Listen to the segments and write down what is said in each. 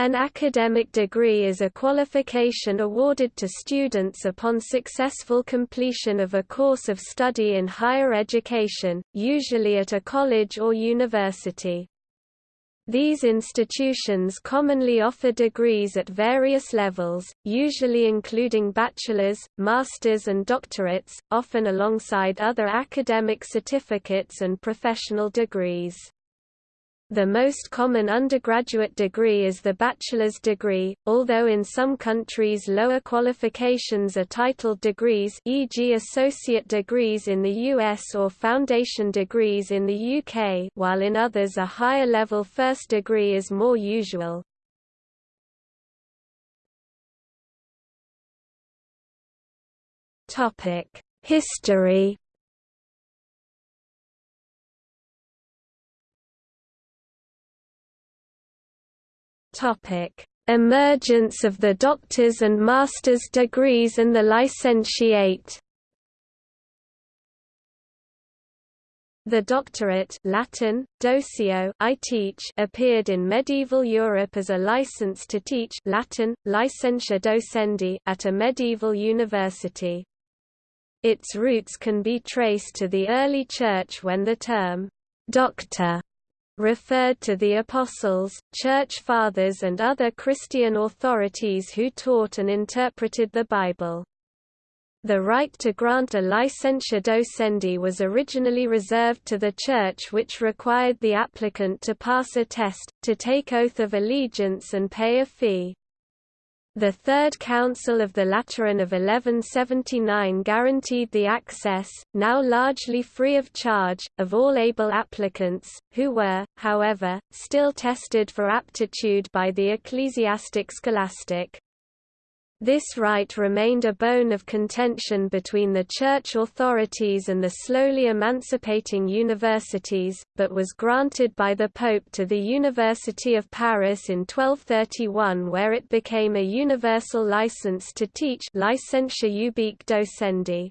An academic degree is a qualification awarded to students upon successful completion of a course of study in higher education, usually at a college or university. These institutions commonly offer degrees at various levels, usually including bachelor's, master's and doctorates, often alongside other academic certificates and professional degrees. The most common undergraduate degree is the bachelor's degree, although in some countries lower qualifications are titled degrees e.g. associate degrees in the US or foundation degrees in the UK while in others a higher-level first degree is more usual. History Topic: Emergence of the doctor's and master's degrees and the licentiate. The doctorate Latin, doceo I teach appeared in medieval Europe as a license to teach Latin, licentia docendi at a medieval university. Its roots can be traced to the early Church when the term «doctor» referred to the apostles, church fathers and other Christian authorities who taught and interpreted the Bible. The right to grant a licentia docendi was originally reserved to the Church which required the applicant to pass a test, to take oath of allegiance and pay a fee. The Third Council of the Lateran of 1179 guaranteed the access, now largely free of charge, of all able applicants, who were, however, still tested for aptitude by the ecclesiastic scholastic. This right remained a bone of contention between the church authorities and the slowly emancipating universities, but was granted by the Pope to the University of Paris in 1231 where it became a universal license to teach Licentia ubique docendi.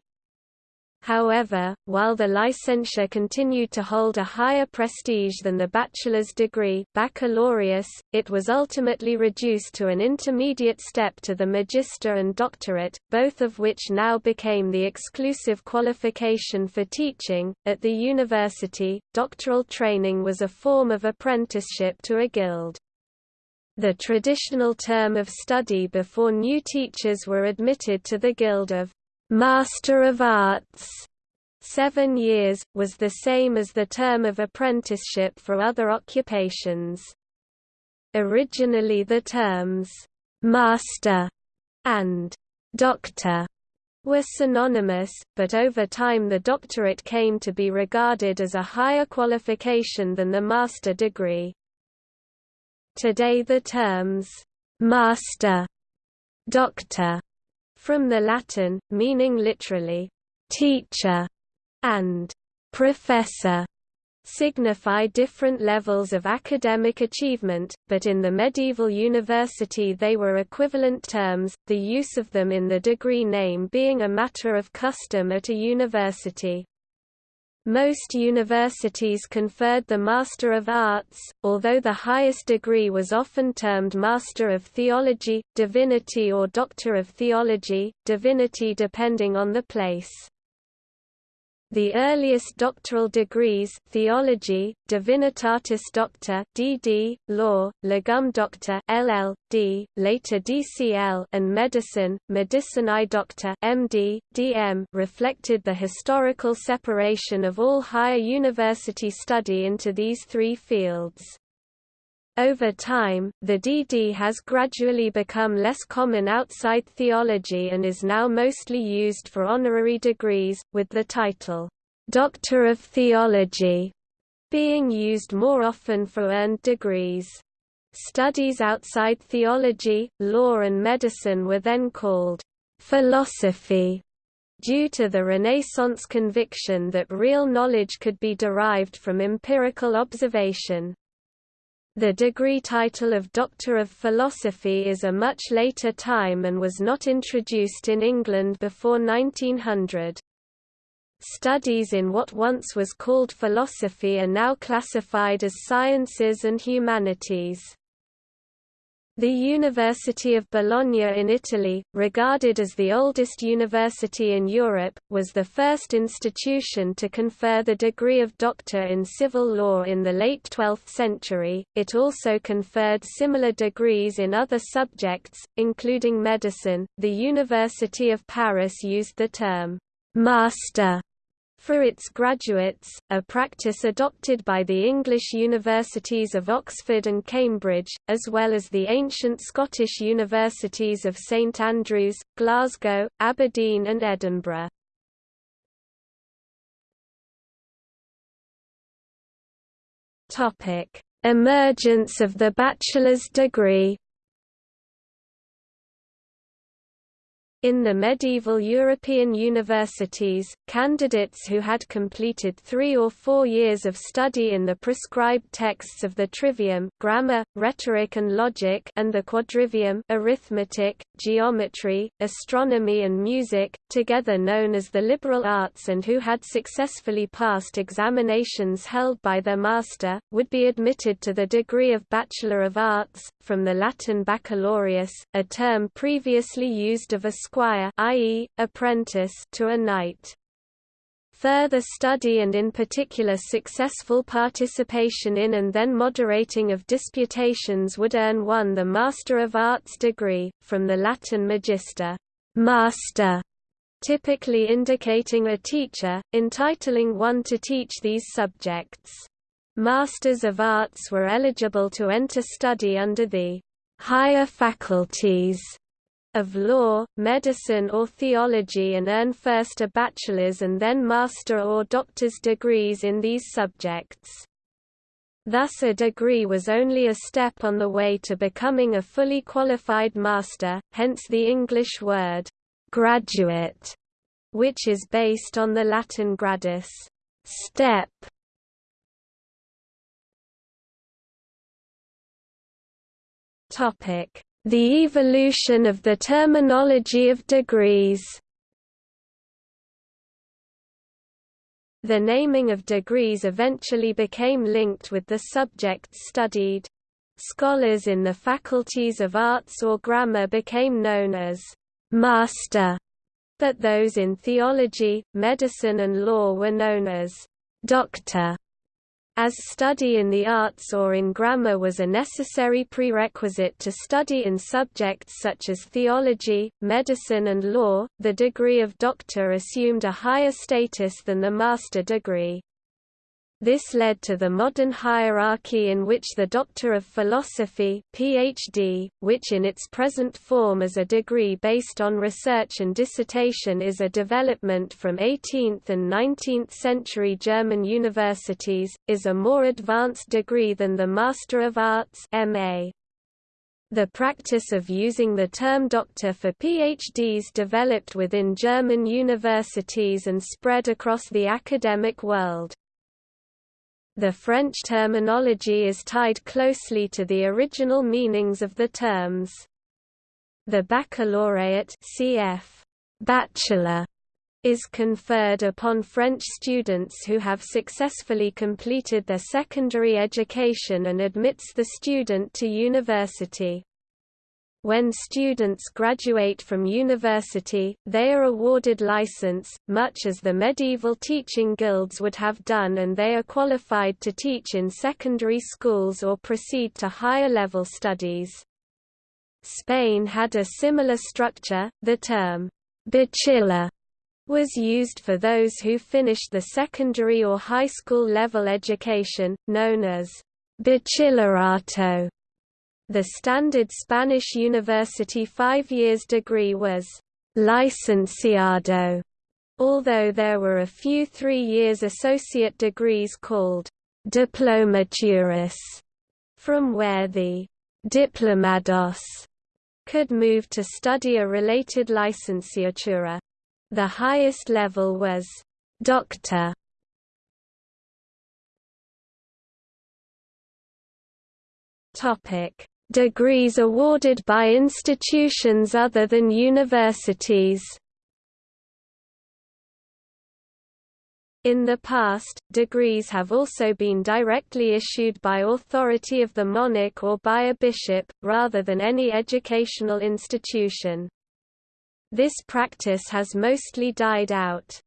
However, while the licentia continued to hold a higher prestige than the bachelor's degree baccalaureus, it was ultimately reduced to an intermediate step to the magister and doctorate, both of which now became the exclusive qualification for teaching. At the university, doctoral training was a form of apprenticeship to a guild. The traditional term of study before new teachers were admitted to the Guild of Master of Arts seven years, was the same as the term of apprenticeship for other occupations. Originally the terms, «master» and «doctor» were synonymous, but over time the doctorate came to be regarded as a higher qualification than the master degree. Today the terms, «master», «doctor» from the Latin, meaning literally, teacher, and professor signify different levels of academic achievement, but in the medieval university they were equivalent terms, the use of them in the degree name being a matter of custom at a university. Most universities conferred the Master of Arts, although the highest degree was often termed Master of Theology, Divinity or Doctor of Theology, Divinity depending on the place. The earliest doctoral degrees theology, divinitatis doctor (DD), law, legum doctor (LL.D., later DCL) and medicine, medicinae doctor (MD, DM) reflected the historical separation of all higher university study into these three fields. Over time, the DD has gradually become less common outside theology and is now mostly used for honorary degrees, with the title, Doctor of Theology, being used more often for earned degrees. Studies outside theology, law and medicine were then called philosophy due to the Renaissance conviction that real knowledge could be derived from empirical observation. The degree title of Doctor of Philosophy is a much later time and was not introduced in England before 1900. Studies in what once was called philosophy are now classified as sciences and humanities. The University of Bologna in Italy, regarded as the oldest university in Europe, was the first institution to confer the degree of doctor in civil law in the late 12th century. It also conferred similar degrees in other subjects, including medicine. The University of Paris used the term master for its graduates, a practice adopted by the English universities of Oxford and Cambridge, as well as the ancient Scottish universities of St Andrews, Glasgow, Aberdeen and Edinburgh. Emergence of the bachelor's degree In the medieval European universities, candidates who had completed three or four years of study in the prescribed texts of the trivium grammar, rhetoric and logic and the quadrivium arithmetic, geometry, astronomy and music, together known as the liberal arts and who had successfully passed examinations held by their master, would be admitted to the degree of Bachelor of Arts, from the Latin baccalaureus, a term previously used of a squire i.e., apprentice to a knight. Further study and in particular successful participation in and then moderating of disputations would earn one the Master of Arts degree, from the Latin magister master", typically indicating a teacher, entitling one to teach these subjects. Masters of Arts were eligible to enter study under the higher faculties of law, medicine or theology and earn first a bachelor's and then master or doctor's degrees in these subjects. Thus a degree was only a step on the way to becoming a fully qualified master, hence the English word, graduate, which is based on the Latin gradus, step. Topic the evolution of the terminology of degrees The naming of degrees eventually became linked with the subjects studied. Scholars in the faculties of arts or grammar became known as master, but those in theology, medicine and law were known as doctor as study in the arts or in grammar was a necessary prerequisite to study in subjects such as theology, medicine and law, the degree of doctor assumed a higher status than the master degree. This led to the modern hierarchy in which the Doctor of Philosophy PhD, which in its present form is a degree based on research and dissertation is a development from 18th and 19th century German universities, is a more advanced degree than the Master of Arts MA. The practice of using the term doctor for PhDs developed within German universities and spread across the academic world. The French terminology is tied closely to the original meanings of the terms. The baccalaureate cf. bachelor is conferred upon French students who have successfully completed their secondary education and admits the student to university. When students graduate from university, they are awarded license, much as the medieval teaching guilds would have done and they are qualified to teach in secondary schools or proceed to higher level studies. Spain had a similar structure, the term, bachiller was used for those who finished the secondary or high school level education, known as bachillerato. The standard Spanish university five years degree was licenciado, although there were a few three years associate degrees called diplomaturas, from where the diplomados could move to study a related licenciatura. The highest level was doctor. Topic: Degrees awarded by institutions other than universities In the past, degrees have also been directly issued by authority of the monarch or by a bishop, rather than any educational institution. This practice has mostly died out.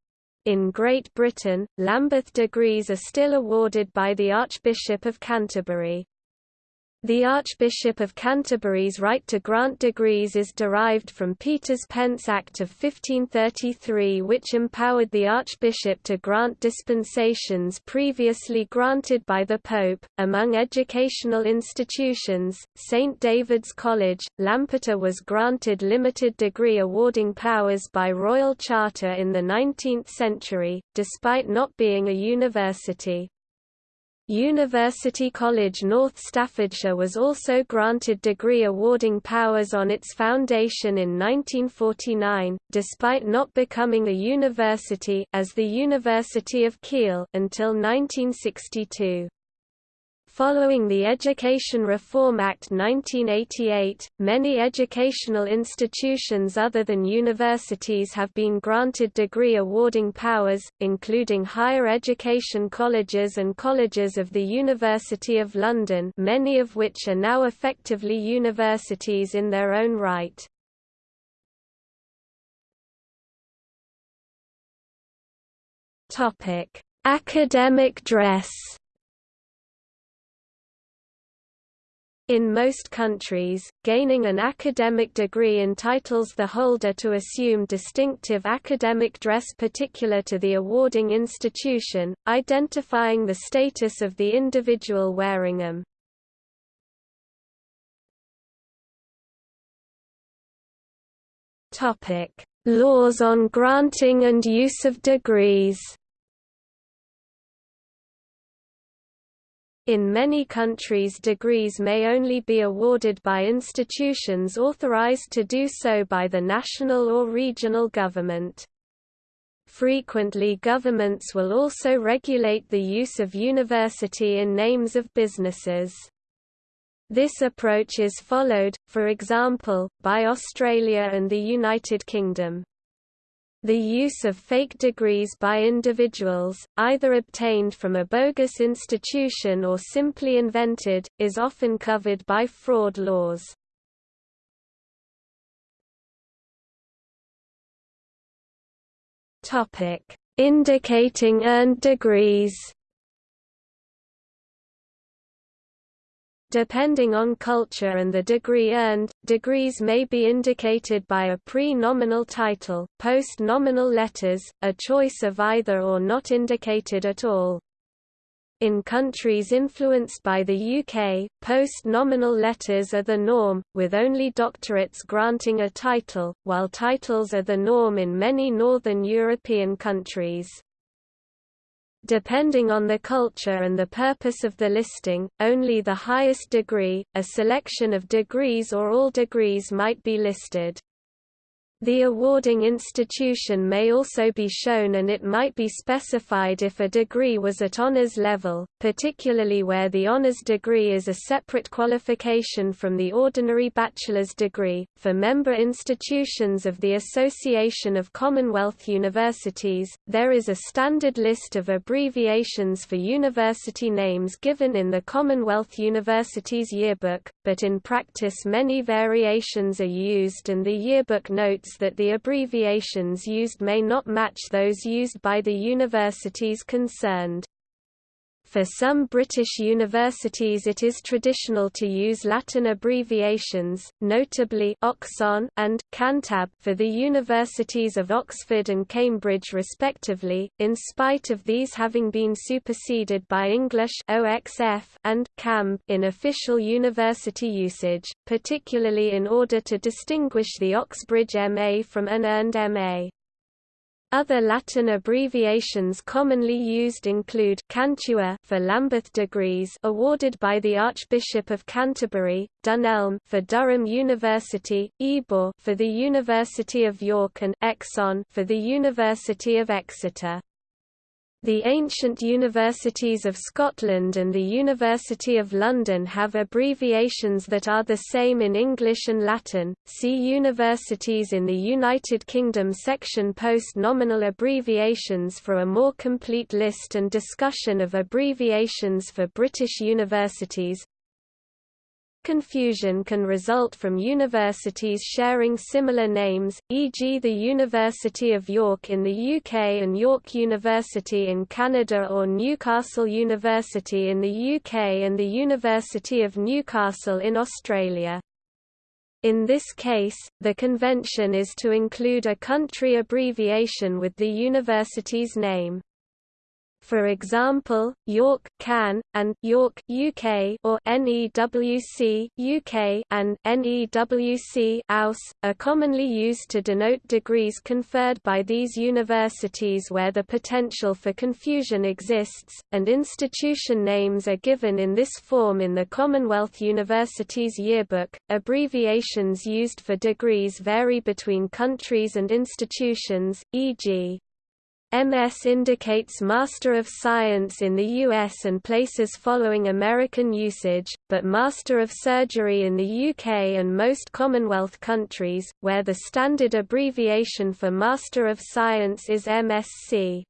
In Great Britain, Lambeth degrees are still awarded by the Archbishop of Canterbury. The Archbishop of Canterbury's right to grant degrees is derived from Peter's Pence Act of 1533 which empowered the Archbishop to grant dispensations previously granted by the Pope. Among educational institutions, St. David's College, Lampeter was granted limited degree awarding powers by royal charter in the 19th century, despite not being a university. University College North Staffordshire was also granted degree awarding powers on its foundation in 1949, despite not becoming a university as the University of Keele until 1962. Following the Education Reform Act 1988, many educational institutions other than universities have been granted degree awarding powers, including higher education colleges and colleges of the University of London many of which are now effectively universities in their own right. Academic dress In most countries, gaining an academic degree entitles the holder to assume distinctive academic dress particular to the awarding institution, identifying the status of the individual wearing them. Laws on granting and use of degrees In many countries degrees may only be awarded by institutions authorized to do so by the national or regional government. Frequently governments will also regulate the use of university in names of businesses. This approach is followed, for example, by Australia and the United Kingdom. The use of fake degrees by individuals, either obtained from a bogus institution or simply invented, is often covered by fraud laws. Indicating earned degrees Depending on culture and the degree earned, degrees may be indicated by a pre-nominal title, post-nominal letters, a choice of either or not indicated at all. In countries influenced by the UK, post-nominal letters are the norm, with only doctorates granting a title, while titles are the norm in many Northern European countries. Depending on the culture and the purpose of the listing, only the highest degree, a selection of degrees or all degrees might be listed. The awarding institution may also be shown and it might be specified if a degree was at honors level, particularly where the honors degree is a separate qualification from the ordinary bachelor's degree. For member institutions of the Association of Commonwealth Universities, there is a standard list of abbreviations for university names given in the Commonwealth Universities Yearbook, but in practice many variations are used and the yearbook notes that the abbreviations used may not match those used by the universities concerned. For some British universities it is traditional to use Latin abbreviations, notably Oxon and Cantab for the universities of Oxford and Cambridge respectively, in spite of these having been superseded by English OXF and CAMB in official university usage, particularly in order to distinguish the Oxbridge MA from an earned MA. Other Latin abbreviations commonly used include Cantuar for Lambeth degrees awarded by the Archbishop of Canterbury, Dunelm for Durham University, Ebor for the University of York and Exon for the University of Exeter. The ancient universities of Scotland and the University of London have abbreviations that are the same in English and Latin. See Universities in the United Kingdom section Post-nominal abbreviations for a more complete list and discussion of abbreviations for British universities. Confusion can result from universities sharing similar names, e.g. the University of York in the UK and York University in Canada or Newcastle University in the UK and the University of Newcastle in Australia. In this case, the convention is to include a country abbreviation with the university's name. For example, York can and York UK or NEWC UK and NEWC AUS are commonly used to denote degrees conferred by these universities where the potential for confusion exists, and institution names are given in this form in the Commonwealth Universities Yearbook. Abbreviations used for degrees vary between countries and institutions, e.g. MS indicates Master of Science in the US and places following American usage, but Master of Surgery in the UK and most Commonwealth countries, where the standard abbreviation for Master of Science is MSc.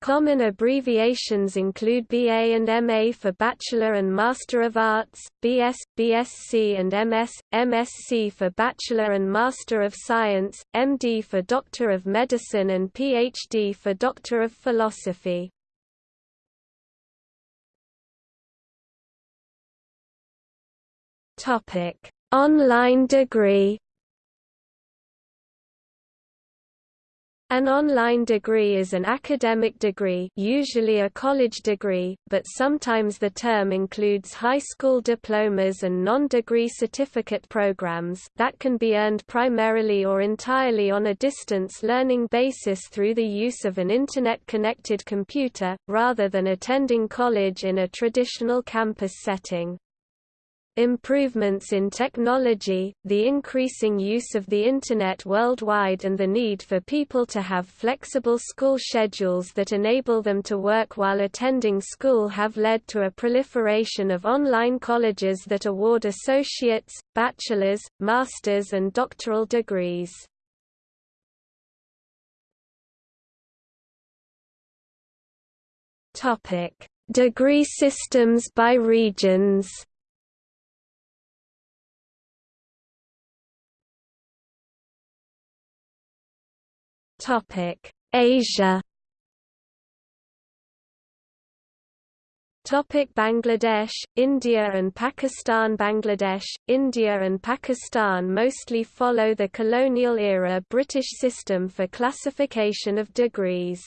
Common abbreviations include BA and MA for Bachelor and Master of Arts, BS, BSc and MS, MSc for Bachelor and Master of Science, MD for Doctor of Medicine and PhD for Doctor of Philosophy. Online degree An online degree is an academic degree usually a college degree, but sometimes the term includes high school diplomas and non-degree certificate programs that can be earned primarily or entirely on a distance learning basis through the use of an Internet-connected computer, rather than attending college in a traditional campus setting. Improvements in technology, the increasing use of the Internet worldwide and the need for people to have flexible school schedules that enable them to work while attending school have led to a proliferation of online colleges that award associates, bachelor's, master's and doctoral degrees. Degree systems by regions Topic: Asia. Topic Bangladesh, India and Pakistan Bangladesh, India and Pakistan mostly follow the colonial-era British system for classification of degrees.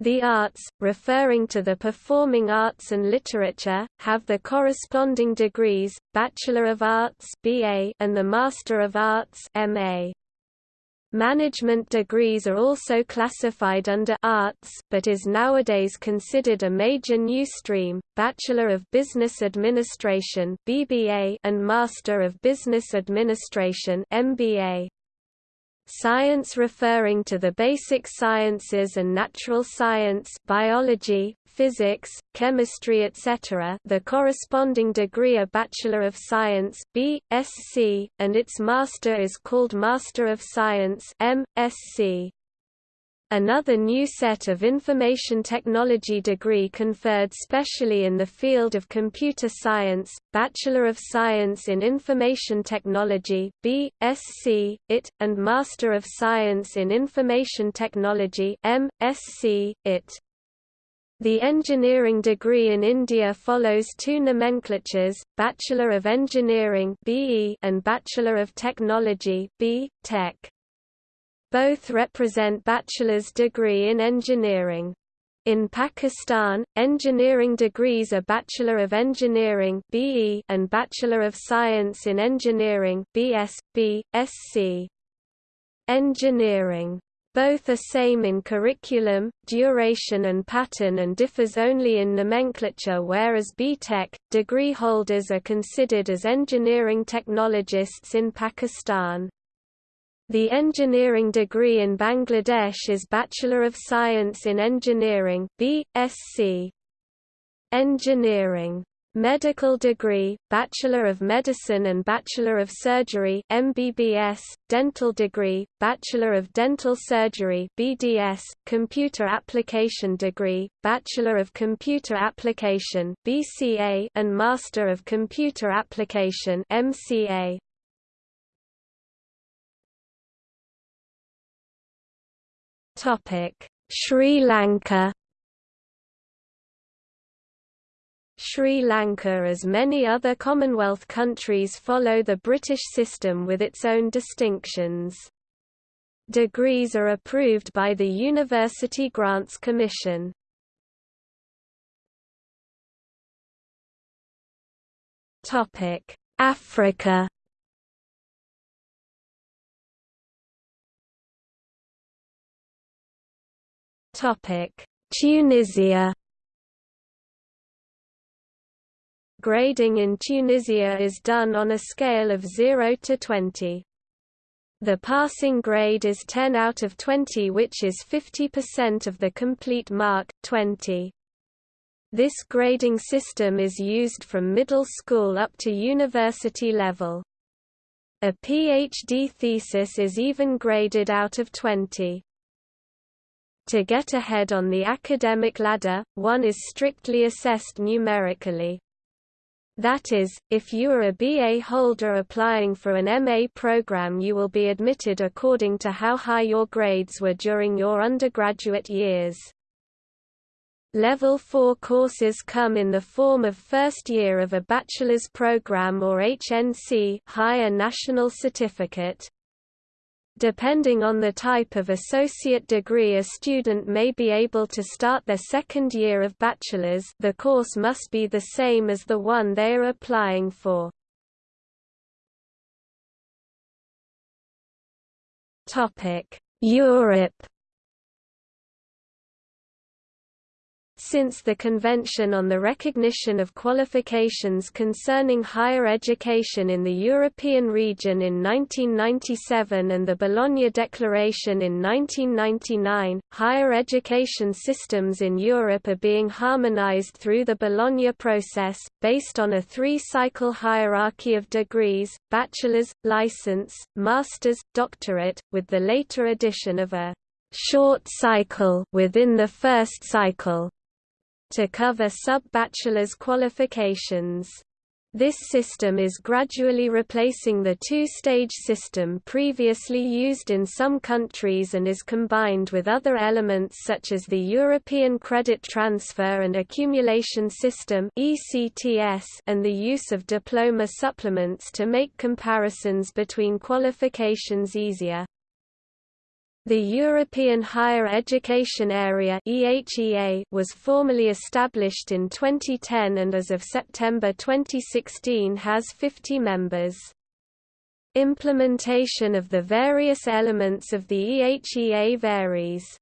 The arts, referring to the performing arts and literature, have the corresponding degrees, Bachelor of Arts and the Master of Arts MA. Management degrees are also classified under arts but is nowadays considered a major new stream, Bachelor of Business Administration BBA and Master of Business Administration MBA. Science referring to the basic sciences and natural science biology, physics, chemistry etc. the corresponding degree a Bachelor of Science B.Sc, and its master is called Master of Science M.Sc. Another new set of information technology degree conferred specially in the field of computer science, Bachelor of Science in Information Technology B.Sc, IT, and Master of Science in Information Technology M.Sc, IT. The engineering degree in India follows two nomenclatures, Bachelor of Engineering and Bachelor of Technology. Both represent bachelor's degree in engineering. In Pakistan, engineering degrees are Bachelor of Engineering and Bachelor of Science in Engineering Engineering both are same in curriculum, duration and pattern and differs only in nomenclature whereas B.Tech, degree holders are considered as engineering technologists in Pakistan. The engineering degree in Bangladesh is Bachelor of Science in Engineering B.Sc. Engineering Medical degree, Bachelor of Medicine and Bachelor of Surgery MBBS, Dental degree, Bachelor of Dental Surgery BDS, Computer Application degree, Bachelor of Computer Application BCA and Master of Computer Application MCA. Sri Lanka Sri Lanka as many other Commonwealth countries follow the British system with its own distinctions. Degrees are approved by the University Grants Commission. Africa Tunisia Grading in Tunisia is done on a scale of 0 to 20. The passing grade is 10 out of 20 which is 50% of the complete mark, 20. This grading system is used from middle school up to university level. A PhD thesis is even graded out of 20. To get ahead on the academic ladder, one is strictly assessed numerically. That is, if you are a BA holder applying for an MA program you will be admitted according to how high your grades were during your undergraduate years. Level 4 courses come in the form of first year of a bachelor's program or HNC higher national certificate. Depending on the type of associate degree a student may be able to start their second year of bachelor's the course must be the same as the one they are applying for. Europe Since the Convention on the Recognition of Qualifications Concerning Higher Education in the European Region in 1997 and the Bologna Declaration in 1999, higher education systems in Europe are being harmonized through the Bologna process, based on a three-cycle hierarchy of degrees, bachelor's, license, master's, doctorate, with the later addition of a short cycle within the first cycle to cover sub-bachelor's qualifications. This system is gradually replacing the two-stage system previously used in some countries and is combined with other elements such as the European Credit Transfer and Accumulation System and the use of diploma supplements to make comparisons between qualifications easier. The European Higher Education Area was formally established in 2010 and as of September 2016 has 50 members. Implementation of the various elements of the EHEA varies.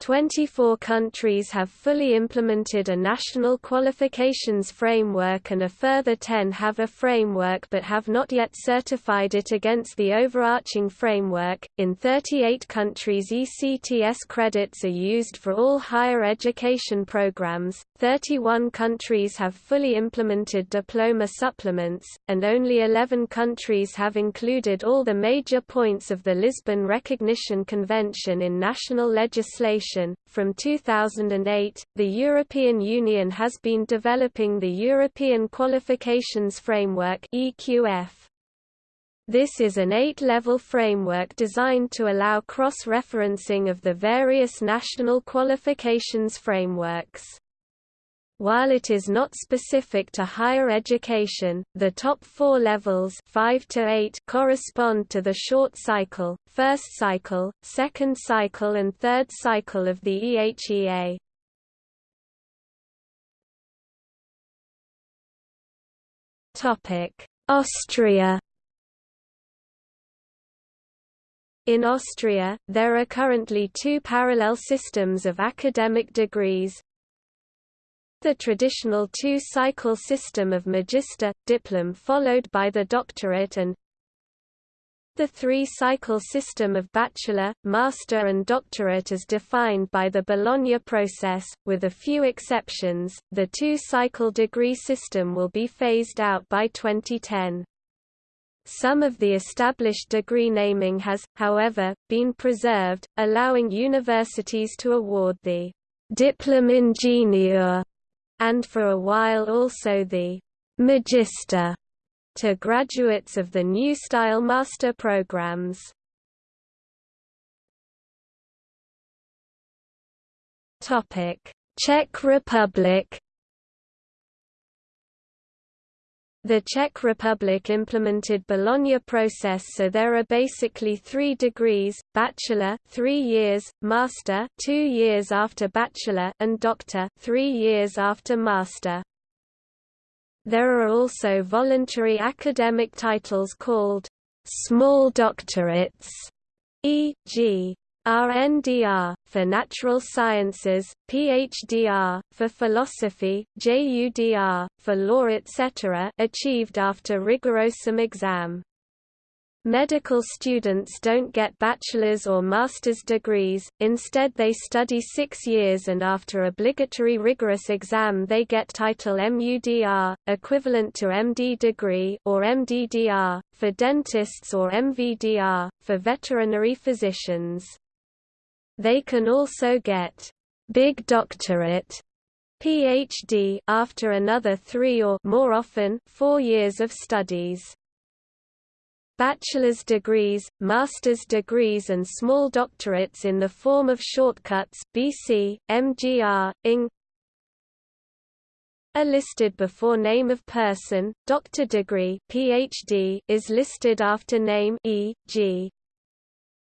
24 countries have fully implemented a national qualifications framework and a further 10 have a framework but have not yet certified it against the overarching framework. In 38 countries, ECTS credits are used for all higher education programs, 31 countries have fully implemented diploma supplements, and only 11 countries have included all the major points of the Lisbon Recognition Convention in national legislation from 2008, the European Union has been developing the European Qualifications Framework (EQF). This is an eight-level framework designed to allow cross-referencing of the various national qualifications frameworks. While it is not specific to higher education, the top four levels 5 to 8 correspond to the short cycle, first cycle, second cycle and third cycle of the EHEA. Austria In Austria, there are currently two parallel systems of academic degrees, the traditional two-cycle system of magister, diplom followed by the doctorate and The three-cycle system of bachelor, master and doctorate is defined by the Bologna process, with a few exceptions, the two-cycle degree system will be phased out by 2010. Some of the established degree naming has, however, been preserved, allowing universities to award the «Diplom-Ingenieur» and for a while also the «magister» to graduates of the New Style master programs. Czech Republic The Czech Republic implemented Bologna process so there are basically three degrees, bachelor three years, master two years after bachelor and doctor three years after master. There are also voluntary academic titles called small doctorates, e.g. RNDR, for natural sciences, PhDR, for philosophy, JUDR, for law etc. achieved after rigorosum exam. Medical students don't get bachelor's or master's degrees, instead they study six years and after obligatory rigorous exam they get title MUDR, equivalent to MD degree or MDDR, for dentists or MVDR, for veterinary physicians. They can also get big doctorate PhD after another three or more often four years of studies. Bachelor's degrees, master's degrees and small doctorates in the form of shortcuts BC, MGR, ING are listed before name of person, doctor degree PhD is listed after name e.g.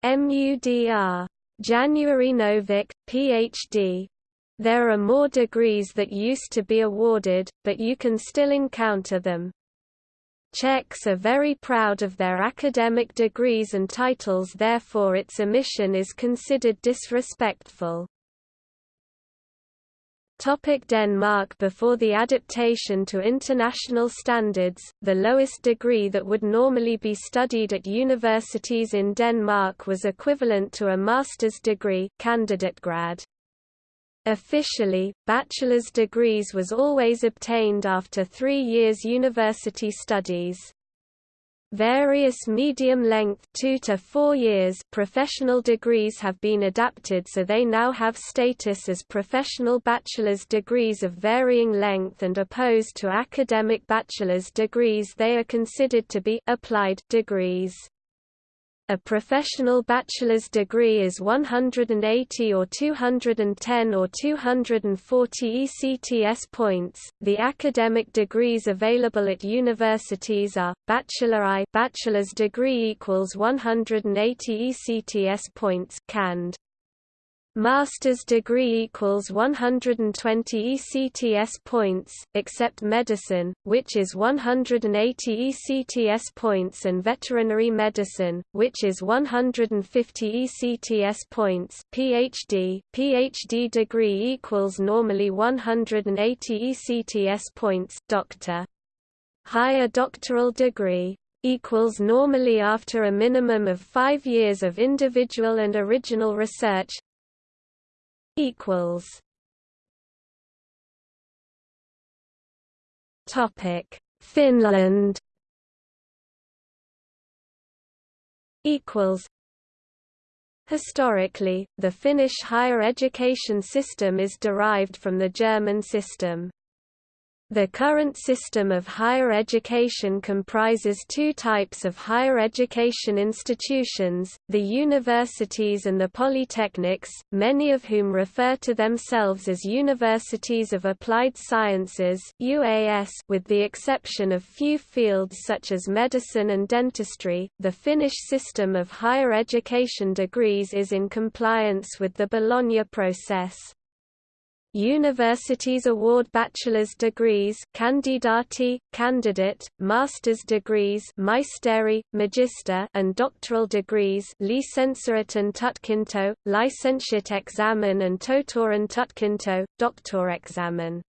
MUDR. January Novik, PhD. There are more degrees that used to be awarded, but you can still encounter them. Czechs are very proud of their academic degrees and titles therefore its omission is considered disrespectful. Topic Denmark Before the adaptation to international standards, the lowest degree that would normally be studied at universities in Denmark was equivalent to a master's degree candidate grad. Officially, bachelor's degrees was always obtained after three years university studies. Various medium-length two to four years professional degrees have been adapted so they now have status as professional bachelor's degrees of varying length and opposed to academic bachelor's degrees they are considered to be applied degrees. A professional bachelor's degree is 180 or 210 or 240 ECTS points. The academic degrees available at universities are Bachelor I bachelor's degree equals 180 ECTS points cand master's degree equals 120 ECTS points, except medicine, which is 180 ECTS points and veterinary medicine, which is 150 ECTS points. PhD, PhD degree equals normally 180 ECTS points. Doctor. Higher doctoral degree equals normally after a minimum of five years of individual and original research, equals. Topic Finland. Equals. Historically, the Finnish higher education system is derived from the German system. The current system of higher education comprises two types of higher education institutions, the universities and the polytechnics, many of whom refer to themselves as Universities of Applied Sciences UAS, with the exception of few fields such as medicine and dentistry. The Finnish system of higher education degrees is in compliance with the Bologna process. Universities award bachelor's degrees candidati, candidate, master's degrees maisteri, magister, and doctoral degrees lisensiaatin tutkinto, licentiate examen and tohtorin tutkinto, doctor examen.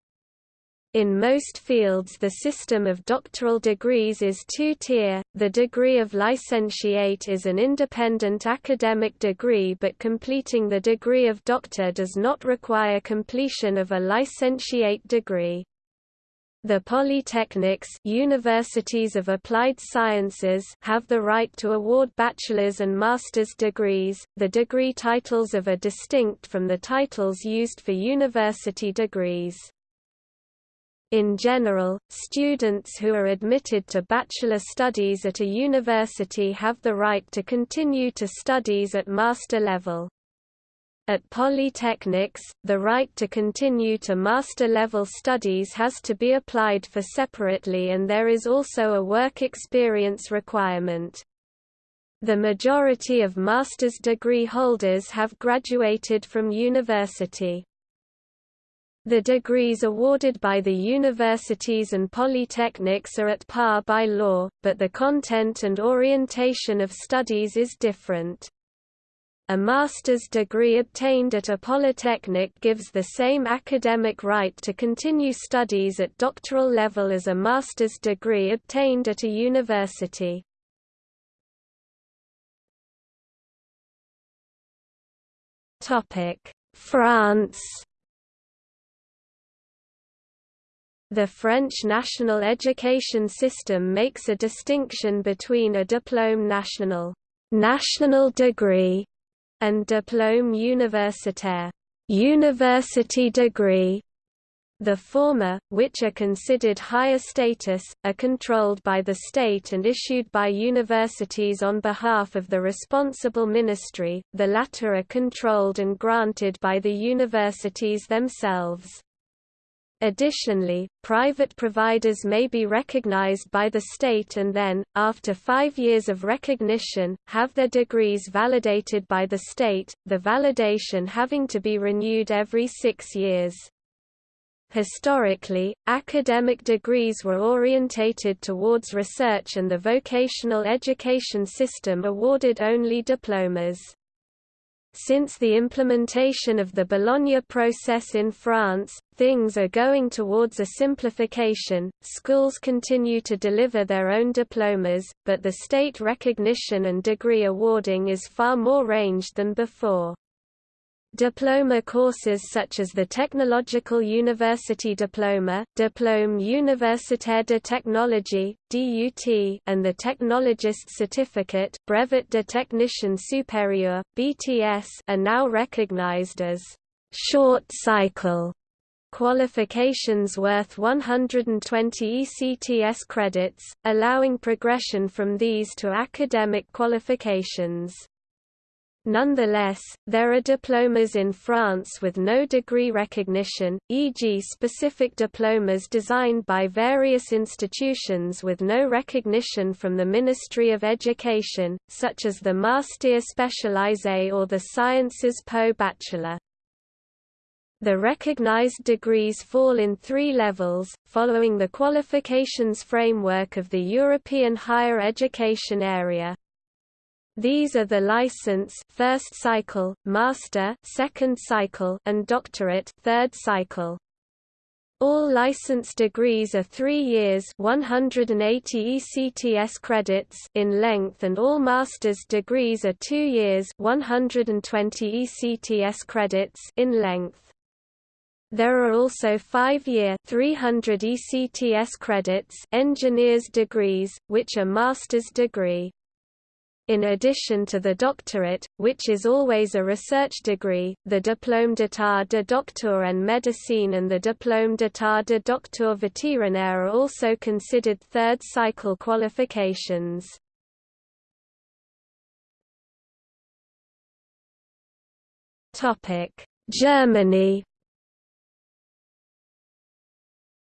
In most fields the system of doctoral degrees is two-tier, the degree of licentiate is an independent academic degree but completing the degree of doctor does not require completion of a licentiate degree. The polytechnics universities of applied sciences have the right to award bachelor's and master's degrees. The degree titles of are distinct from the titles used for university degrees. In general, students who are admitted to bachelor studies at a university have the right to continue to studies at master level. At polytechnics, the right to continue to master-level studies has to be applied for separately and there is also a work experience requirement. The majority of master's degree holders have graduated from university. The degrees awarded by the universities and polytechnics are at par by law, but the content and orientation of studies is different. A master's degree obtained at a polytechnic gives the same academic right to continue studies at doctoral level as a master's degree obtained at a university. France The French national education system makes a distinction between a diplôme national, national degree, and diplôme universitaire, university degree. The former, which are considered higher status, are controlled by the state and issued by universities on behalf of the responsible ministry, the latter are controlled and granted by the universities themselves. Additionally, private providers may be recognized by the state and then, after five years of recognition, have their degrees validated by the state, the validation having to be renewed every six years. Historically, academic degrees were orientated towards research and the vocational education system awarded only diplomas. Since the implementation of the Bologna process in France, things are going towards a simplification. Schools continue to deliver their own diplomas, but the state recognition and degree awarding is far more ranged than before. Diploma courses such as the Technological University Diploma, Diplôme Universitaire de Technologie (DUT), and the Technologist Certificate, Brevet de Technicien Supérieur (BTS), are now recognized as short cycle qualifications worth 120 ECTS credits, allowing progression from these to academic qualifications. Nonetheless, there are diplomas in France with no degree recognition, e.g. specific diplomas designed by various institutions with no recognition from the Ministry of Education, such as the Master Spécialisé or the Sciences Po Bachelor. The recognized degrees fall in three levels, following the qualifications framework of the European higher education area. These are the license first cycle, master second cycle, and doctorate third cycle. All license degrees are 3 years 180 ECTS credits in length and all master's degrees are 2 years 120 ECTS credits in length. There are also 5-year 300 ECTS credits engineer's degrees, which are master's degree. In addition to the doctorate, which is always a research degree, the Diplôme d'état de docteur en médecine and the Diplôme d'état de docteur vétérinaire are also considered third-cycle qualifications. Germany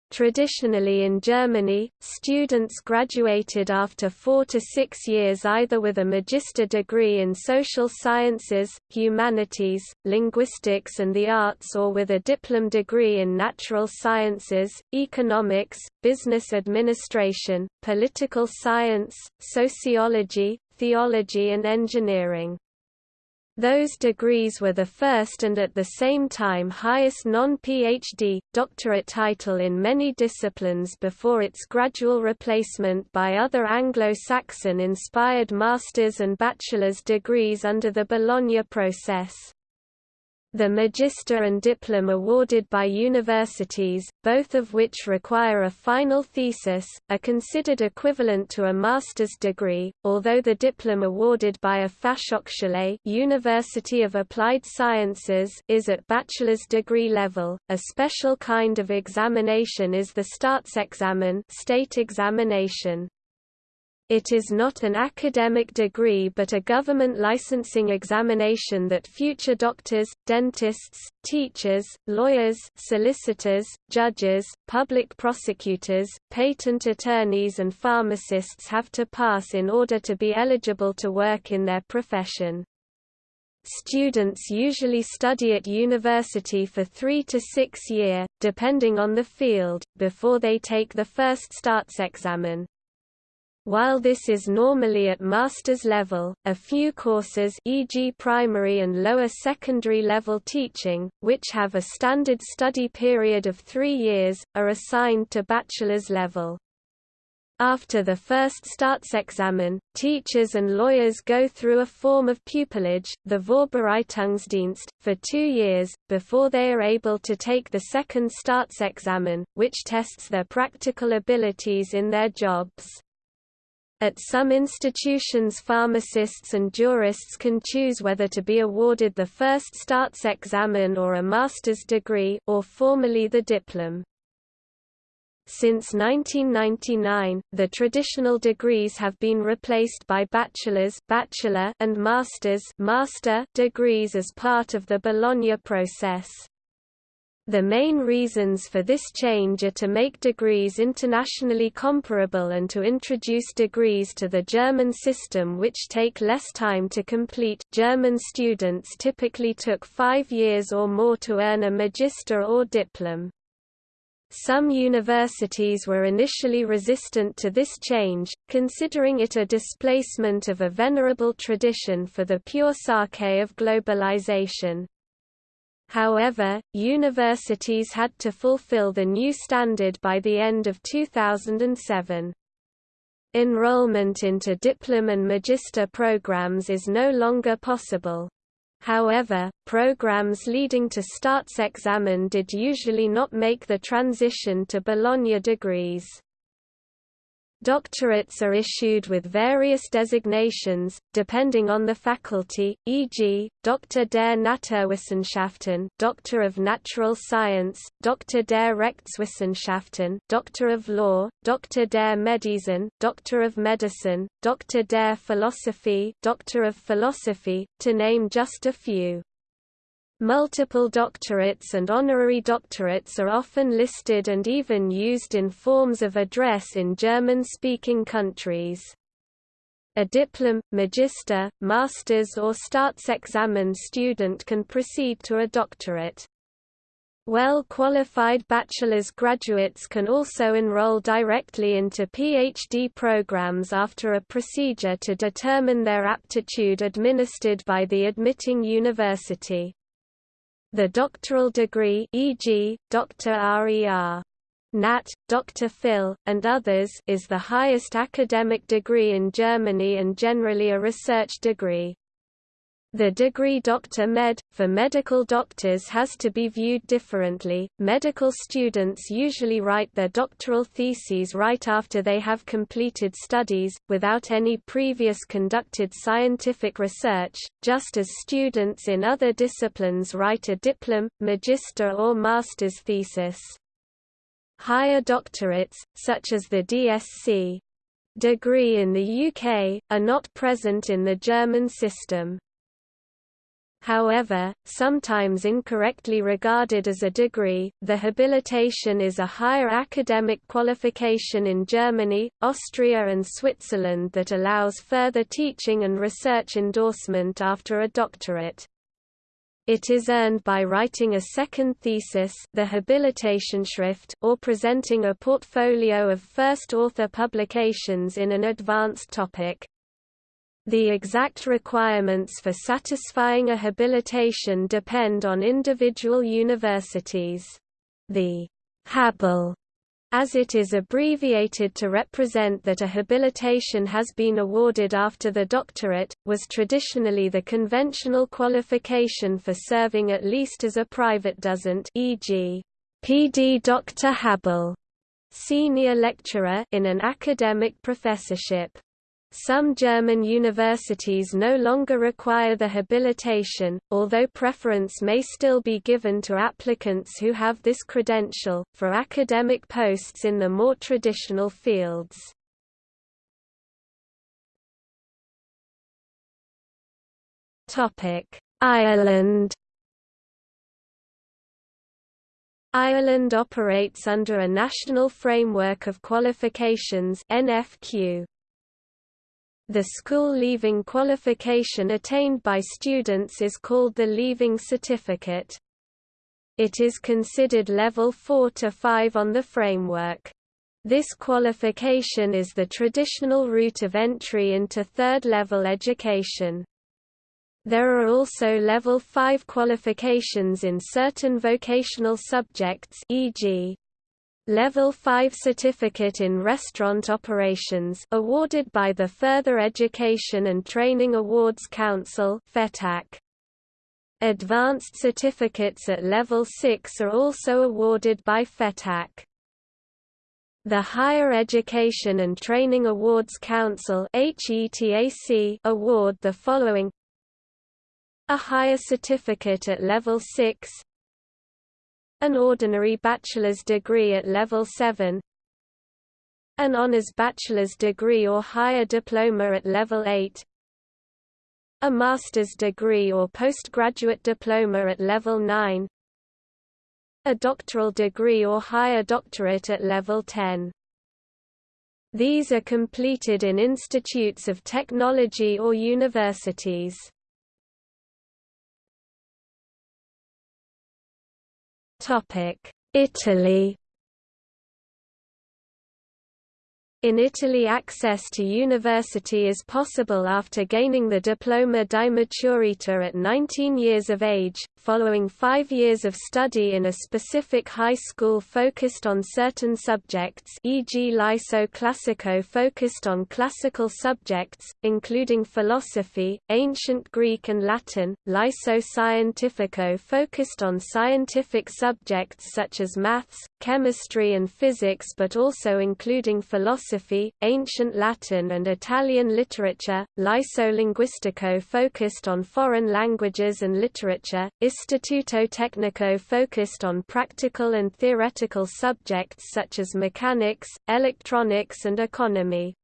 Traditionally in Germany, students graduated after four to six years either with a magister degree in social sciences, humanities, linguistics and the arts or with a diploma degree in natural sciences, economics, business administration, political science, sociology, theology and engineering. Those degrees were the first and at the same time highest non-PhD, doctorate title in many disciplines before its gradual replacement by other Anglo-Saxon-inspired master's and bachelor's degrees under the Bologna process. The Magister and Diplom awarded by universities, both of which require a final thesis, are considered equivalent to a master's degree, although the Diplom awarded by a Fachhochschule University of Applied Sciences is at bachelor's degree level. A special kind of examination is the Staatsexamen state examination. It is not an academic degree but a government licensing examination that future doctors, dentists, teachers, lawyers, solicitors, judges, public prosecutors, patent attorneys and pharmacists have to pass in order to be eligible to work in their profession. Students usually study at university for three to six year, depending on the field, before they take the first Staatsexamen. While this is normally at master's level, a few courses e.g. primary and lower secondary level teaching, which have a standard study period of three years, are assigned to bachelor's level. After the first Staatsexamen, teachers and lawyers go through a form of pupillage, the Vorbereitungsdienst, for two years, before they are able to take the second Staatsexamen, which tests their practical abilities in their jobs. At some institutions pharmacists and jurists can choose whether to be awarded the first Staatsexamen or a master's degree or formally the diplom. Since 1999, the traditional degrees have been replaced by bachelor's bachelor and master's master degrees as part of the Bologna process. The main reasons for this change are to make degrees internationally comparable and to introduce degrees to the German system which take less time to complete. German students typically took five years or more to earn a magister or diplom. Some universities were initially resistant to this change, considering it a displacement of a venerable tradition for the pure sake of globalization. However, universities had to fulfill the new standard by the end of 2007. Enrollment into diplom and magister programs is no longer possible. However, programs leading to Staatsexamen did usually not make the transition to Bologna degrees. Doctorates are issued with various designations, depending on the faculty, e.g., Doctor der Naturwissenschaften Doctor of Natural Science, Doctor der Rechtswissenschaften Doctor of Law, Doctor der Medizin Doctor of Medicine, Doctor der Philosophie Doctor of Philosophy, to name just a few. Multiple doctorates and honorary doctorates are often listed and even used in forms of address in German-speaking countries. A diplom, magister, master's or Staatsexamen student can proceed to a doctorate. Well-qualified bachelor's graduates can also enroll directly into PhD programs after a procedure to determine their aptitude administered by the admitting university. The doctoral degree e.g., Dr. RER. Nat, Dr. Phil, and others is the highest academic degree in Germany and generally a research degree. The degree Dr. Med. for medical doctors has to be viewed differently. Medical students usually write their doctoral theses right after they have completed studies, without any previous conducted scientific research, just as students in other disciplines write a diplom, magister or master's thesis. Higher doctorates, such as the DSc degree in the UK, are not present in the German system. However, sometimes incorrectly regarded as a degree, the habilitation is a higher academic qualification in Germany, Austria and Switzerland that allows further teaching and research endorsement after a doctorate. It is earned by writing a second thesis the Habilitationsschrift or presenting a portfolio of first author publications in an advanced topic. The exact requirements for satisfying a habilitation depend on individual universities. The HABL as it is abbreviated to represent that a habilitation has been awarded after the doctorate, was traditionally the conventional qualification for serving at least as a Privatdozent e.g., PD Dr. habil, senior lecturer in an academic professorship. Some German universities no longer require the habilitation, although preference may still be given to applicants who have this credential, for academic posts in the more traditional fields. Ireland Ireland operates under a National Framework of Qualifications NFQ. The school leaving qualification attained by students is called the Leaving Certificate. It is considered level 4 to 5 on the framework. This qualification is the traditional route of entry into third-level education. There are also level 5 qualifications in certain vocational subjects e.g. Level 5 Certificate in Restaurant Operations awarded by the Further Education and Training Awards Council FETAC. Advanced certificates at Level 6 are also awarded by FETAC. The Higher Education and Training Awards Council award the following A higher certificate at Level 6 an ordinary bachelor's degree at level 7 an honors bachelor's degree or higher diploma at level 8 a master's degree or postgraduate diploma at level 9 a doctoral degree or higher doctorate at level 10 these are completed in institutes of technology or universities Italy In Italy access to university is possible after gaining the diploma di maturita at 19 years of age, following five years of study in a specific high school focused on certain subjects e.g. Liceo Classico focused on classical subjects, including philosophy, ancient Greek and Latin, Liceo Scientifico focused on scientific subjects such as maths, chemistry and physics but also including philosophy, ancient Latin and Italian literature, Liceo Linguistico focused on foreign languages and literature, Istituto Tecnico focused on practical and theoretical subjects such as mechanics, electronics and economy.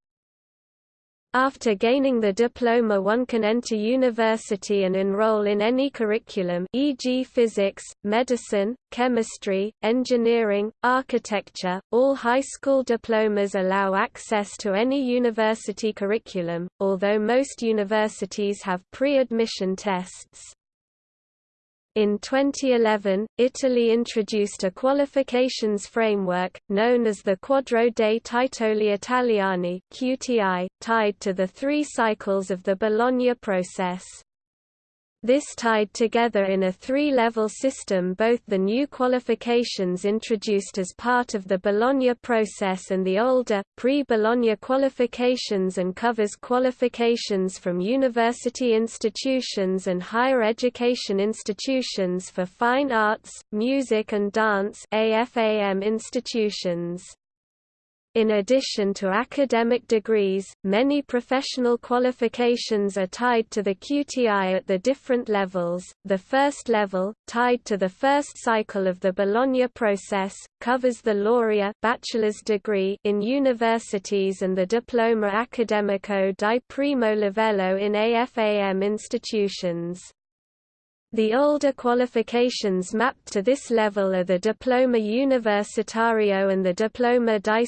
After gaining the diploma one can enter university and enroll in any curriculum e.g. physics, medicine, chemistry, engineering, architecture. All high school diplomas allow access to any university curriculum, although most universities have pre-admission tests. In 2011, Italy introduced a qualifications framework, known as the Quadro dei Titoli Italiani QTI, tied to the three cycles of the Bologna process. This tied together in a three-level system both the new qualifications introduced as part of the Bologna process and the older, pre-Bologna qualifications and covers qualifications from university institutions and higher education institutions for fine arts, music and dance AFAM institutions. In addition to academic degrees, many professional qualifications are tied to the QTI at the different levels. The first level, tied to the first cycle of the Bologna process, covers the laurea bachelor's degree in universities and the diploma accademico di primo livello in AFAM institutions. The older qualifications mapped to this level are the Diploma Universitario and the Diploma di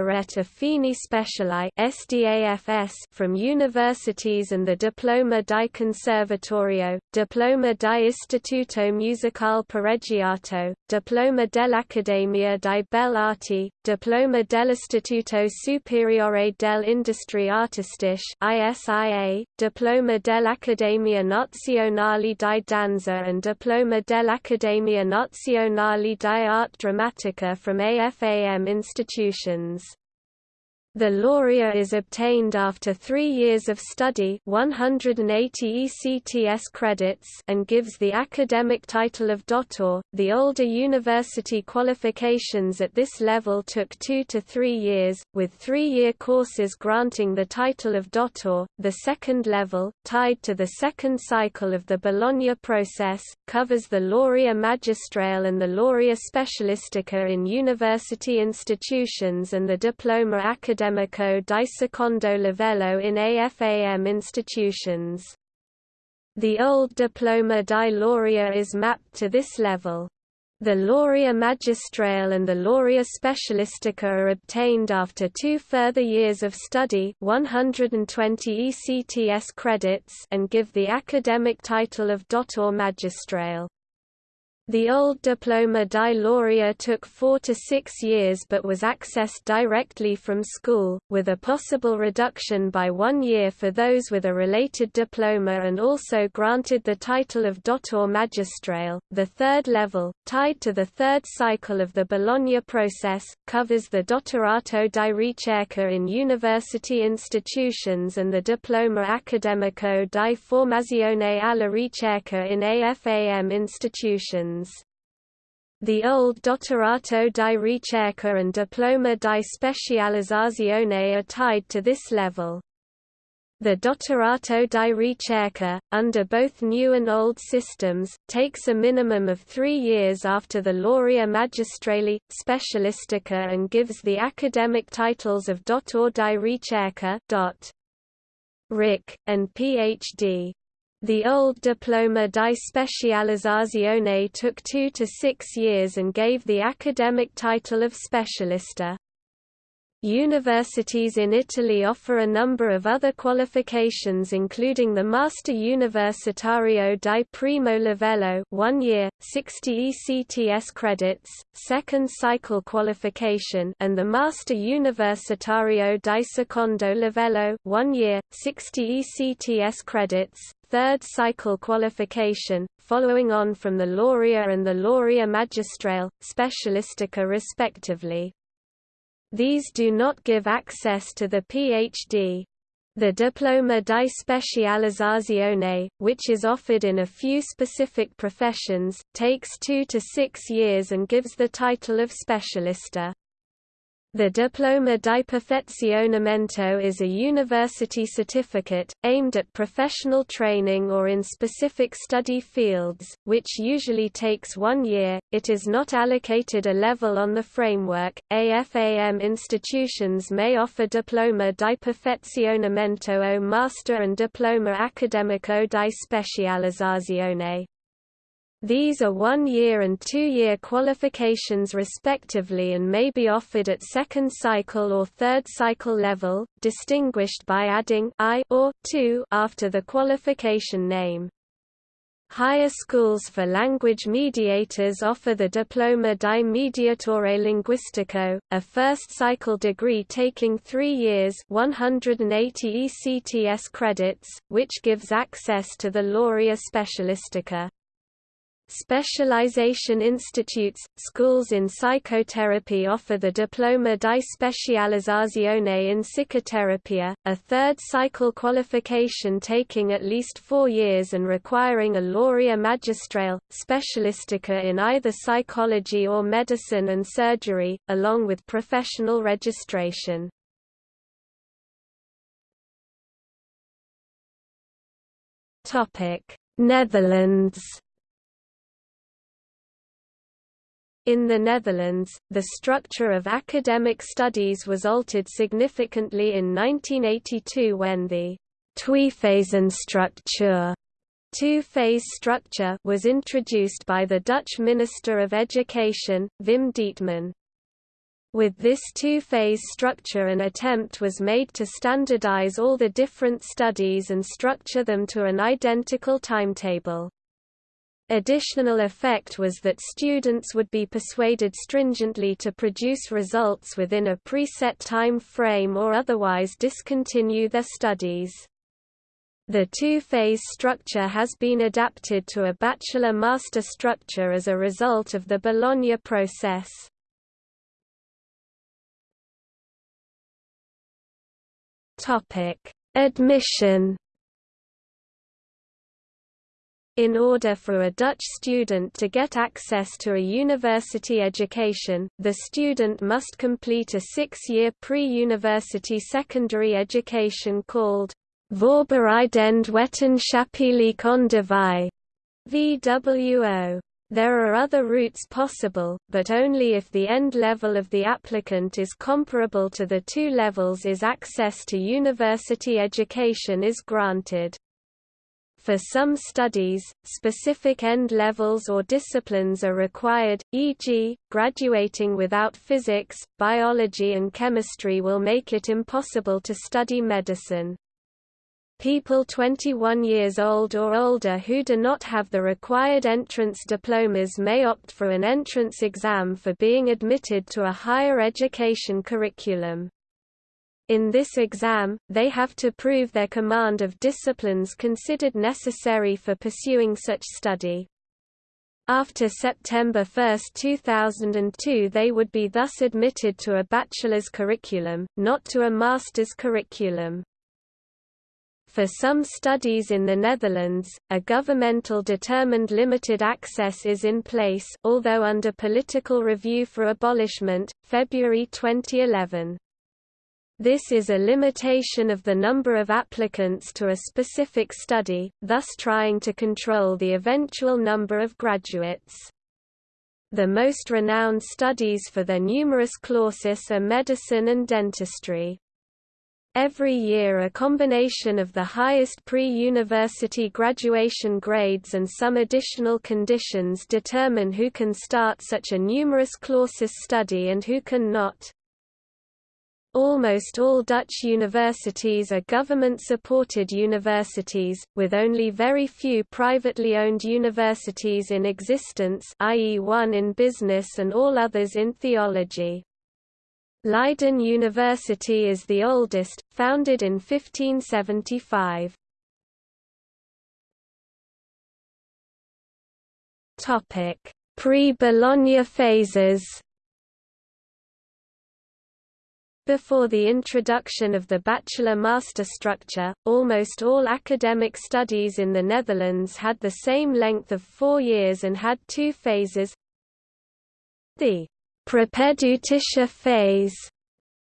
Rete Fini Speciali from universities and the Diploma di Conservatorio, Diploma di Istituto Musicale Pareggiato, Diploma dell'Accademia di Belle Arti, Diploma dell'Istituto Superiore dell'Industrie Artistiche ISIA, Diploma dell'Accademia Nazionale di Danza and Diploma dell'Accademia Nazionale di Arte Drammatica from AFAM institutions. The laurea is obtained after three years of study 180 ECTS credits and gives the academic title of Dottor. The older university qualifications at this level took two to three years, with three-year courses granting the title of Dottor. The second level, tied to the second cycle of the Bologna process, covers the laurea magistrale and the laurea specialistica in university institutions and the diploma academic accademico di secondo livello in AFAM institutions. The old diploma di laurea is mapped to this level. The laurea magistrale and the laurea specialistica are obtained after two further years of study 120 ECTS credits and give the academic title of Dottor Magistrale. The old diploma di laurea took four to six years but was accessed directly from school, with a possible reduction by one year for those with a related diploma and also granted the title of Dottor Magistrale. The third level, tied to the third cycle of the Bologna process, covers the Dottorato di Ricerca in university institutions and the Diploma Accademico di Formazione alla Ricerca in AFAM institutions. The old Dottorato di Ricerca and Diploma di Specializzazione are tied to this level. The Dottorato di Ricerca, under both new and old systems, takes a minimum of three years after the Laurea Magistrale, Specialistica and gives the academic titles of Dottor di Ricerca Ric, and Ph.D. The old Diploma di Specializzazione took two to six years and gave the academic title of Specialista. Universities in Italy offer a number of other qualifications including the Master Universitario di Primo Livello 1 year, 60 ECTS credits, second cycle qualification and the Master Universitario di Secondo Livello 1 year, 60 ECTS credits, third cycle qualification, following on from the Laurea and the Laurea Magistrale, Specialistica respectively. These do not give access to the PhD. The Diploma di Specializzazione, which is offered in a few specific professions, takes two to six years and gives the title of specialista. The Diploma di Perfezionamento is a university certificate, aimed at professional training or in specific study fields, which usually takes one year. It is not allocated a level on the framework. AFAM institutions may offer Diploma di Perfezionamento o Master and Diploma Accademico di Specializzazione. These are one-year and two-year qualifications respectively and may be offered at second cycle or third cycle level, distinguished by adding I or 2 after the qualification name. Higher schools for language mediators offer the Diploma di Mediatore Linguistico, a first-cycle degree taking three years 180 ECTS credits, which gives access to the Laurea Specialistica. Specialization institutes, schools in psychotherapy offer the Diploma di Specializzazione in Psicoterapia, a third cycle qualification taking at least four years and requiring a laurea magistrale, specialistica in either psychology or medicine and surgery, along with professional registration. Netherlands In the Netherlands, the structure of academic studies was altered significantly in 1982 when the two-phase structure was introduced by the Dutch Minister of Education, Wim Deetman. With this two-phase structure an attempt was made to standardize all the different studies and structure them to an identical timetable. Additional effect was that students would be persuaded stringently to produce results within a preset time frame or otherwise discontinue their studies. The two-phase structure has been adapted to a bachelor-master structure as a result of the Bologna process. Admission in order for a Dutch student to get access to a university education, the student must complete a six-year pre-university secondary education called Voorbereidend wetenschappelijk onderwijs VWO. There are other routes possible, but only if the end level of the applicant is comparable to the two levels is access to university education is granted. For some studies, specific end levels or disciplines are required, e.g., graduating without physics, biology and chemistry will make it impossible to study medicine. People 21 years old or older who do not have the required entrance diplomas may opt for an entrance exam for being admitted to a higher education curriculum. In this exam, they have to prove their command of disciplines considered necessary for pursuing such study. After September 1, 2002 they would be thus admitted to a bachelor's curriculum, not to a master's curriculum. For some studies in the Netherlands, a governmental determined limited access is in place although under political review for abolishment, February 2011. This is a limitation of the number of applicants to a specific study, thus trying to control the eventual number of graduates. The most renowned studies for their numerus clausus are medicine and dentistry. Every year a combination of the highest pre-university graduation grades and some additional conditions determine who can start such a numerus clausus study and who can not. Almost all Dutch universities are government-supported universities, with only very few privately owned universities in existence i.e. one in business and all others in theology. Leiden University is the oldest, founded in 1575. Pre-Bologna phases Before the introduction of the bachelor-master structure, almost all academic studies in the Netherlands had the same length of four years and had two phases. The propedeutische phase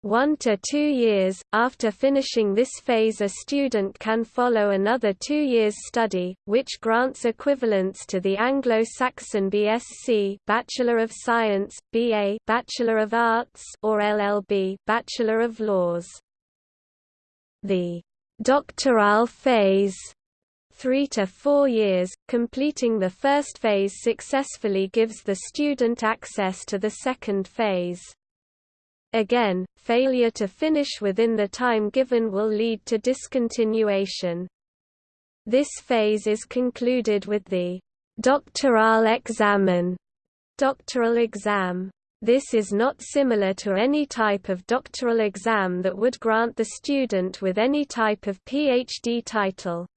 one to two years. After finishing this phase a student can follow another two years study, which grants equivalence to the Anglo-Saxon BSc Bachelor of Science, BA Bachelor of Arts or LLB Bachelor of Laws. The doctoral phase three to four years, completing the first phase successfully gives the student access to the second phase. Again, failure to finish within the time given will lead to discontinuation. This phase is concluded with the doctoral examen, doctoral exam. This is not similar to any type of doctoral exam that would grant the student with any type of PhD title.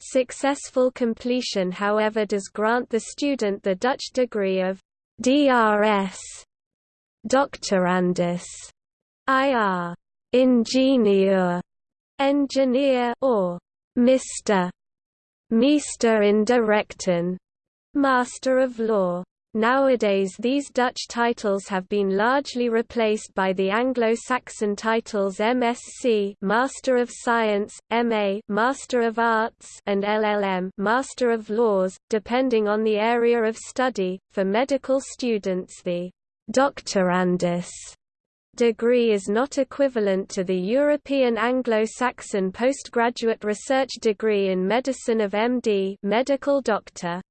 Successful completion however does grant the student the Dutch degree of DRS Doctorandus, IR, ingenieur, engineer, or Mr. Meester in de Rechten, Master of Law. Nowadays these Dutch titles have been largely replaced by the Anglo-Saxon titles MSc Master of Science, MA Master of Arts and LLM Master of Laws, depending on the area of study. For medical students the Doctorandus degree is not equivalent to the European Anglo-Saxon postgraduate research degree in medicine of MD medical doctor.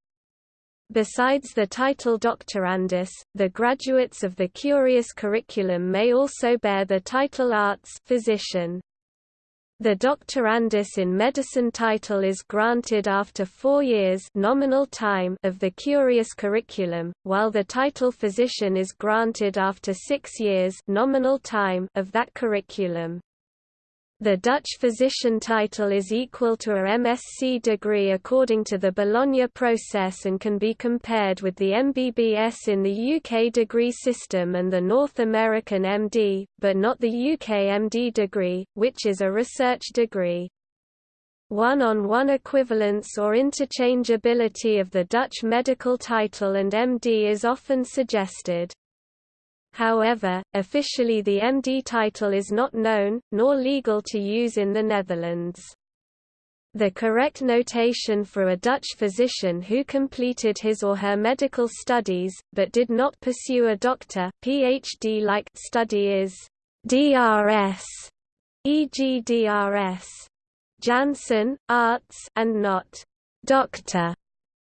Besides the title doctorandus, the graduates of the curious curriculum may also bear the title arts physician. The doctorandus in medicine title is granted after four years nominal time of the curious curriculum, while the title physician is granted after six years nominal time of that curriculum. The Dutch physician title is equal to a MSc degree according to the Bologna process and can be compared with the MBBS in the UK degree system and the North American MD, but not the UK MD degree, which is a research degree. One-on-one -on -one equivalence or interchangeability of the Dutch medical title and MD is often suggested. However, officially the MD title is not known, nor legal to use in the Netherlands. The correct notation for a Dutch physician who completed his or her medical studies, but did not pursue a doctor PhD-like study is DRS, e.g. DRS. Janssen, arts and not doctor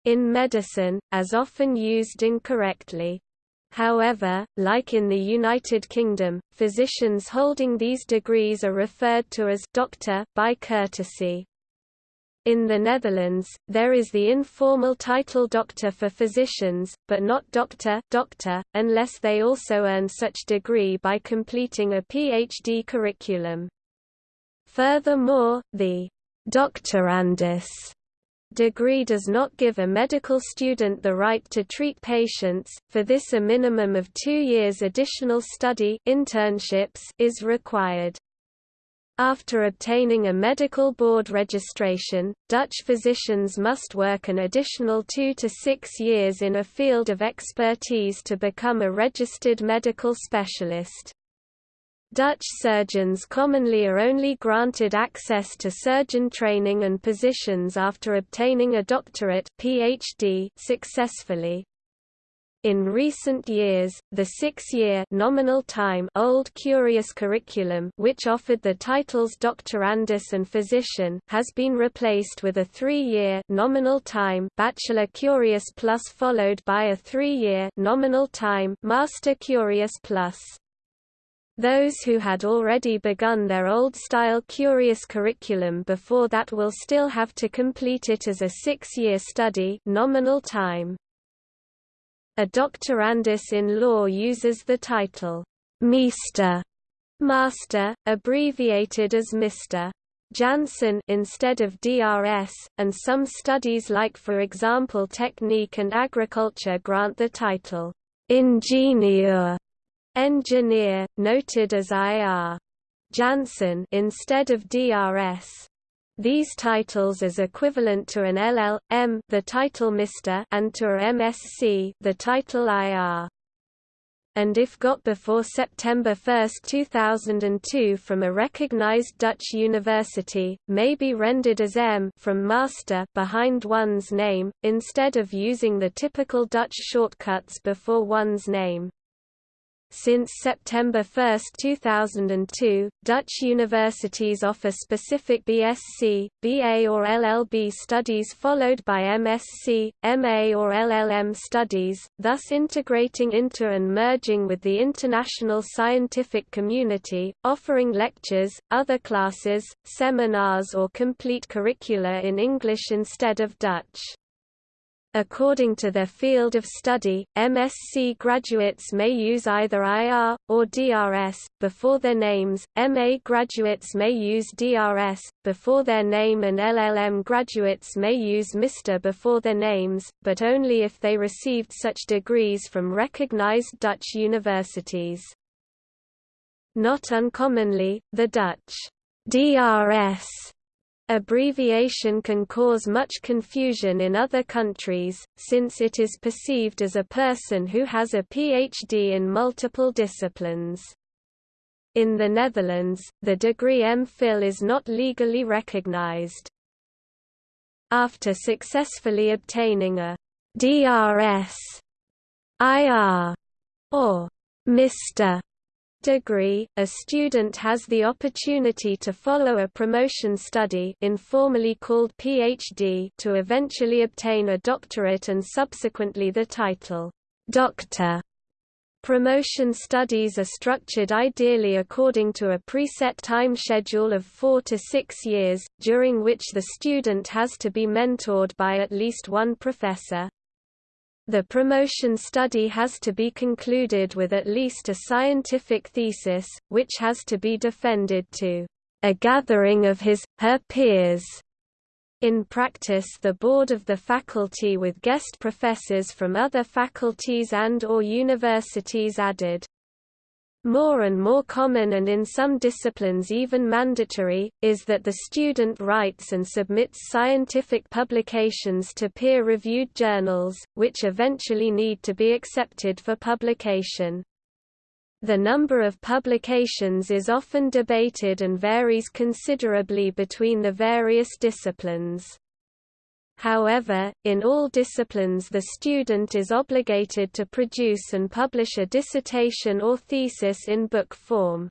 in medicine, as often used incorrectly. However, like in the United Kingdom, physicians holding these degrees are referred to as doctor by courtesy. In the Netherlands, there is the informal title doctor for physicians, but not doctor, doctor unless they also earn such degree by completing a PhD curriculum. Furthermore, the doctorandus degree does not give a medical student the right to treat patients, for this a minimum of two years additional study internships is required. After obtaining a medical board registration, Dutch physicians must work an additional two to six years in a field of expertise to become a registered medical specialist. Dutch surgeons commonly are only granted access to surgeon training and positions after obtaining a doctorate PhD successfully. In recent years, the six-year nominal time Old Curious curriculum which offered the titles Doctorandus and Physician has been replaced with a three-year nominal time Bachelor Curious Plus followed by a three-year nominal time Master Curious Plus. Those who had already begun their old-style Curious curriculum before that will still have to complete it as a six-year study nominal time. A doctorandus in law uses the title, Meester, Master, abbreviated as Mr. Janssen instead of DRS, and some studies like for example technique and agriculture grant the title, Ingenieur engineer, noted as IR. Janssen instead of DRS. These titles as equivalent to an LL.M the title Mr. and to a MSc the title IR. And if got before September 1, 2002 from a recognized Dutch university, may be rendered as M from master behind one's name, instead of using the typical Dutch shortcuts before one's name. Since September 1, 2002, Dutch universities offer specific BSc, BA or LLB studies followed by MSc, MA or LLM studies, thus integrating into and merging with the international scientific community, offering lectures, other classes, seminars or complete curricula in English instead of Dutch. According to their field of study, MSc graduates may use either IR, or DRS, before their names, MA graduates may use DRS, before their name and LLM graduates may use Mr before their names, but only if they received such degrees from recognized Dutch universities. Not uncommonly, the Dutch DRS Abbreviation can cause much confusion in other countries, since it is perceived as a person who has a PhD in multiple disciplines. In the Netherlands, the degree MPhil is not legally recognized. After successfully obtaining a DRS, IR, or Mr degree, a student has the opportunity to follow a promotion study informally called PhD to eventually obtain a doctorate and subsequently the title, doctor. Promotion studies are structured ideally according to a preset time schedule of four to six years, during which the student has to be mentored by at least one professor. The promotion study has to be concluded with at least a scientific thesis, which has to be defended to a gathering of his, her peers. In practice the board of the faculty with guest professors from other faculties and or universities added. More and more common and in some disciplines even mandatory, is that the student writes and submits scientific publications to peer-reviewed journals, which eventually need to be accepted for publication. The number of publications is often debated and varies considerably between the various disciplines. However, in all disciplines the student is obligated to produce and publish a dissertation or thesis in book form.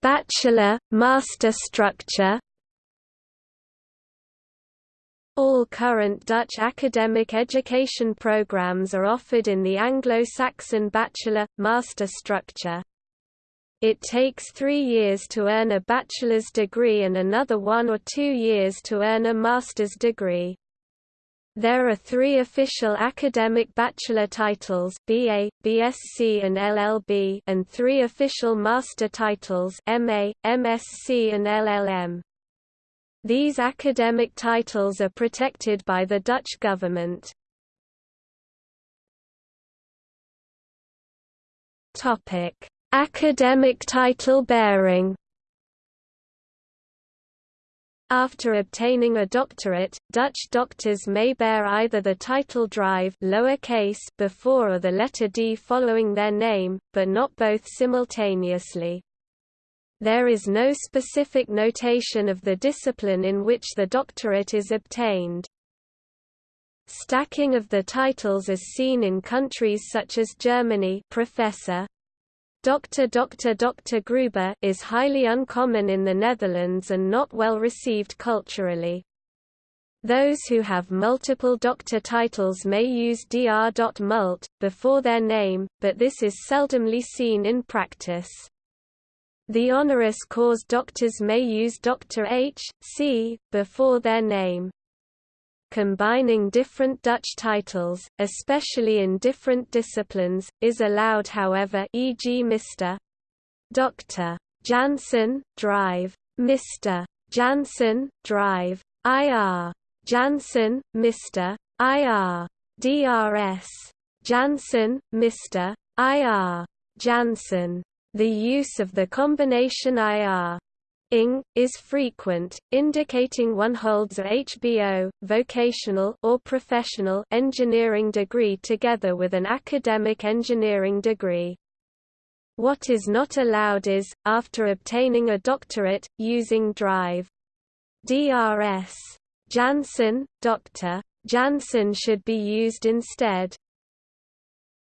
Bachelor, master structure all current Dutch academic education programs are offered in the Anglo-Saxon bachelor, master structure. It takes three years to earn a bachelor's degree and another one or two years to earn a master's degree. There are three official academic bachelor titles BA, BSc and LLB and three official master titles MA, MSc and LLM. These academic titles are protected by the Dutch government. Topic: Academic title bearing after obtaining a doctorate, Dutch doctors may bear either the title Drive lowercase before or the letter D following their name, but not both simultaneously. There is no specific notation of the discipline in which the doctorate is obtained. Stacking of the titles is seen in countries such as Germany professor, Dr. Dr. Dr. Gruber is highly uncommon in the Netherlands and not well received culturally. Those who have multiple doctor titles may use Dr. Mult, before their name, but this is seldomly seen in practice. The honoris causa doctors may use Dr. H. C. before their name combining different Dutch titles, especially in different disciplines, is allowed however e.g. Mr. Dr. Jansen, Drive. Mr. Jansen, Drive. IR. Jansen, Mr. IR. DRS. Jansen, Mr. IR. Jansen. The use of the combination IR ing, is frequent, indicating one holds a HBO, vocational or professional engineering degree together with an academic engineering degree. What is not allowed is, after obtaining a doctorate, using Drive. DRS. Jansen, Dr. Jansen should be used instead.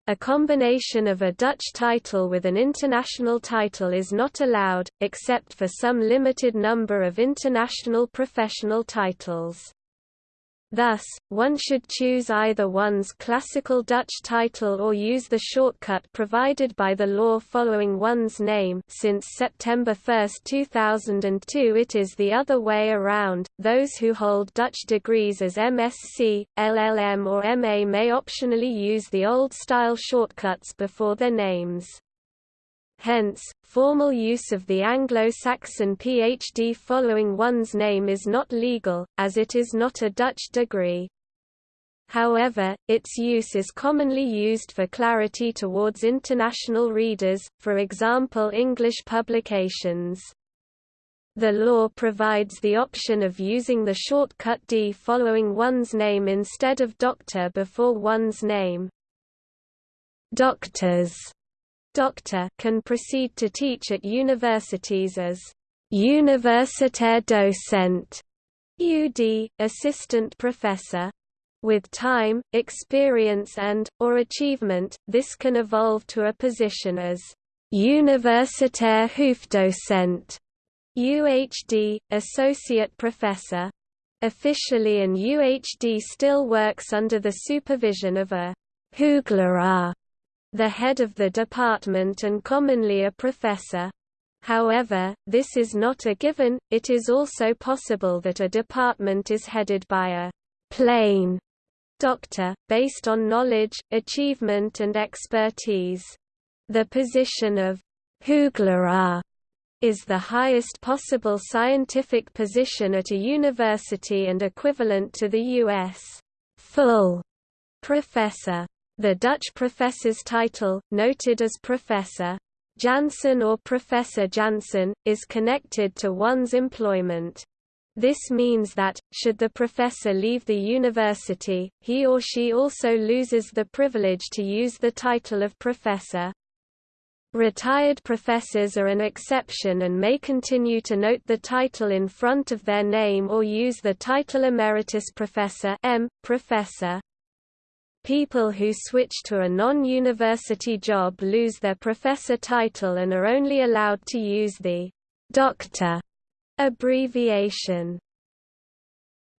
A combination of a Dutch title with an international title is not allowed, except for some limited number of international professional titles. Thus, one should choose either one's classical Dutch title or use the shortcut provided by the law following one's name since September 1, 2002 it is the other way around, those who hold Dutch degrees as MSc, LLM or MA may optionally use the old-style shortcuts before their names. Hence, formal use of the Anglo-Saxon PhD following one's name is not legal, as it is not a Dutch degree. However, its use is commonly used for clarity towards international readers, for example English publications. The law provides the option of using the shortcut D following one's name instead of doctor before one's name. Doctors doctor can proceed to teach at universities as Universitair Docent, UD, assistant professor. With time, experience and, or achievement, this can evolve to a position as Universitair Hoofddocent, UHD, Associate Professor. Officially an UHD still works under the supervision of a Hoogleraar, the head of the department and commonly a professor. However, this is not a given, it is also possible that a department is headed by a plain doctor, based on knowledge, achievement and expertise. The position of Hoogleraar is the highest possible scientific position at a university and equivalent to the U.S. full professor. The Dutch professor's title, noted as Professor Jansen or Professor Jansen, is connected to one's employment. This means that, should the professor leave the university, he or she also loses the privilege to use the title of professor. Retired professors are an exception and may continue to note the title in front of their name or use the title Emeritus Professor M. Professor. People who switch to a non-university job lose their professor title and are only allowed to use the doctor Abbreviation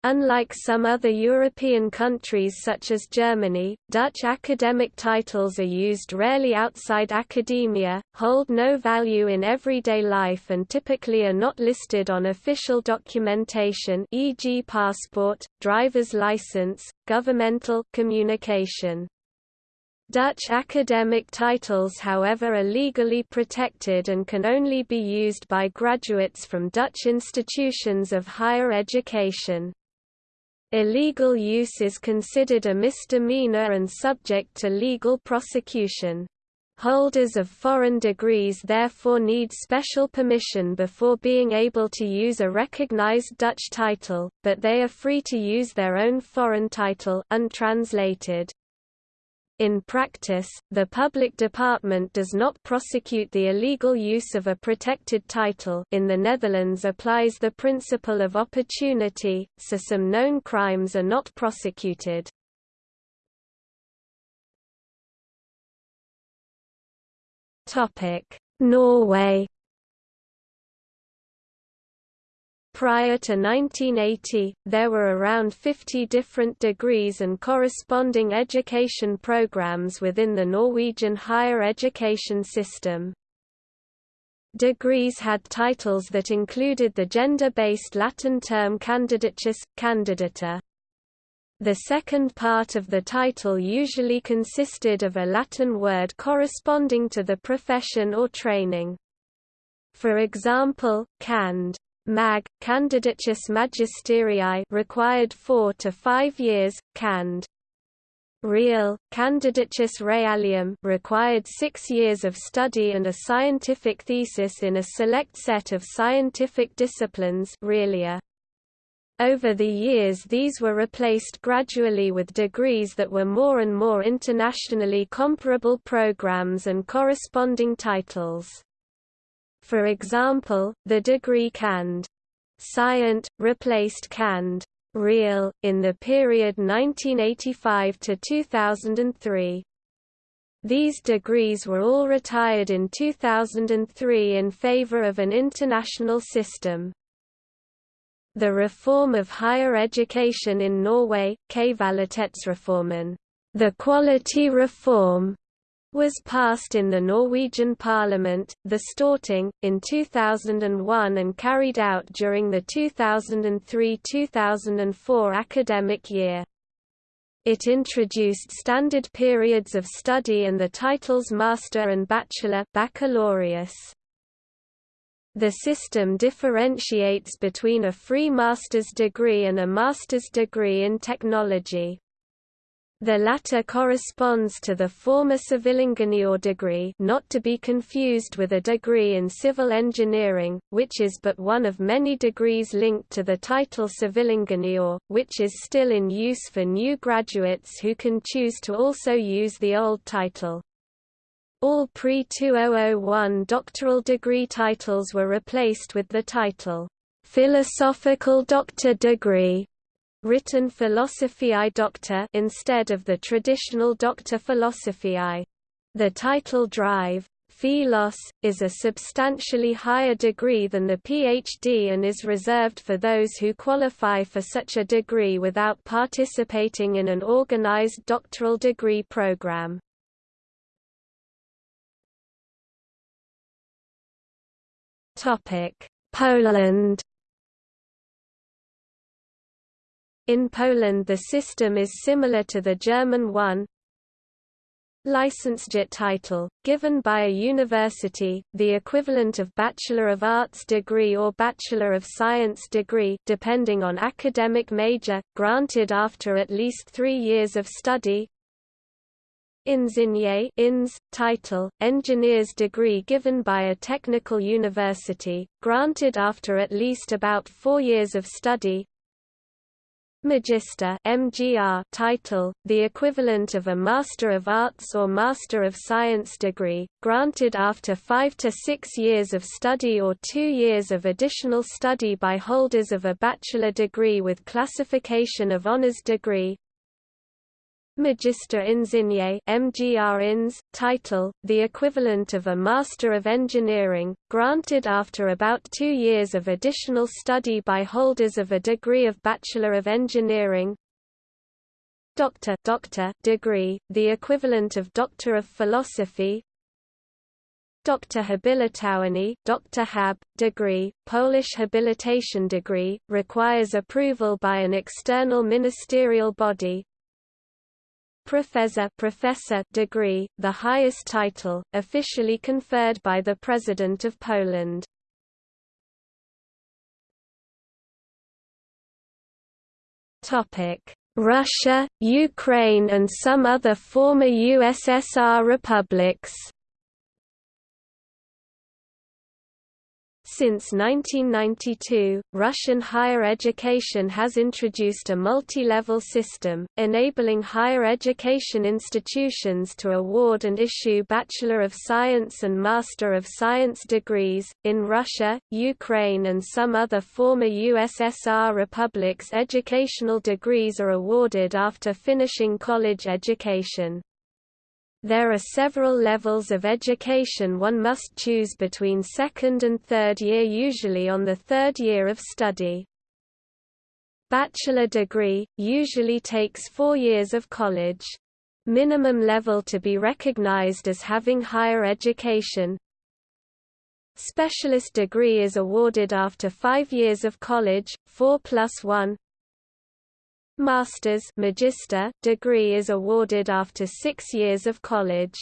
Unlike some other European countries such as Germany, Dutch academic titles are used rarely outside academia, hold no value in everyday life and typically are not listed on official documentation e.g. passport, driver's license, governmental communication. Dutch academic titles however are legally protected and can only be used by graduates from Dutch institutions of higher education. Illegal use is considered a misdemeanor and subject to legal prosecution. Holders of foreign degrees therefore need special permission before being able to use a recognized Dutch title, but they are free to use their own foreign title untranslated. In practice, the public department does not prosecute the illegal use of a protected title in the Netherlands applies the principle of opportunity, so some known crimes are not prosecuted. Norway Prior to 1980, there were around 50 different degrees and corresponding education programs within the Norwegian higher education system. Degrees had titles that included the gender-based Latin term candidatus, candidata. The second part of the title usually consisted of a Latin word corresponding to the profession or training. For example, cand. Mag. Candidatus Magisterii required 4 to 5 years, cand. Real, Candidatus Realium required six years of study and a scientific thesis in a select set of scientific disciplines realia. Over the years these were replaced gradually with degrees that were more and more internationally comparable programs and corresponding titles. For example, the degree cand. Scient, replaced cand. Real, in the period 1985 to 2003. These degrees were all retired in 2003 in favor of an international system. The reform of higher education in Norway, Kvalitetsreformen, the quality reform, was passed in the Norwegian parliament, the Storting, in 2001 and carried out during the 2003–2004 academic year. It introduced standard periods of study and the titles Master and Bachelor baccalaureus. The system differentiates between a free master's degree and a master's degree in technology. The latter corresponds to the former sivilingeniør degree not to be confused with a degree in civil engineering, which is but one of many degrees linked to the title sivilingeniør, which is still in use for new graduates who can choose to also use the old title. All pre-2001 doctoral degree titles were replaced with the title, "'Philosophical Doctor Degree' written philosophiae doctor instead of the traditional doctor philosophiae. The title drive, Philos, is a substantially higher degree than the PhD and is reserved for those who qualify for such a degree without participating in an organized doctoral degree program. Poland In Poland the system is similar to the German one, Licentiate title, given by a university, the equivalent of Bachelor of Arts degree or Bachelor of Science degree depending on academic major, granted after at least three years of study. Inżynier ins, title, engineer's degree given by a technical university, granted after at least about four years of study. Magister MGR title, the equivalent of a Master of Arts or Master of Science degree, granted after five to six years of study or two years of additional study by holders of a bachelor degree with classification of honors degree, Magister Ingenieur MGR Ins, title, the equivalent of a Master of Engineering, granted after about two years of additional study by holders of a degree of Bachelor of Engineering Doctor, Doctor degree, the equivalent of Doctor of Philosophy Doctor Habilitowany Dr. Hab, degree, Polish habilitation degree, requires approval by an external ministerial body, Professor, professor degree, the highest title, officially conferred by the President of Poland. Russia, Ukraine and some other former USSR republics Since 1992, Russian higher education has introduced a multi-level system, enabling higher education institutions to award and issue Bachelor of Science and Master of Science degrees. In Russia, Ukraine and some other former USSR republics educational degrees are awarded after finishing college education. There are several levels of education one must choose between second and third year usually on the third year of study. Bachelor degree, usually takes four years of college. Minimum level to be recognized as having higher education. Specialist degree is awarded after five years of college, 4 plus 1, Master's Magister degree is awarded after six years of college.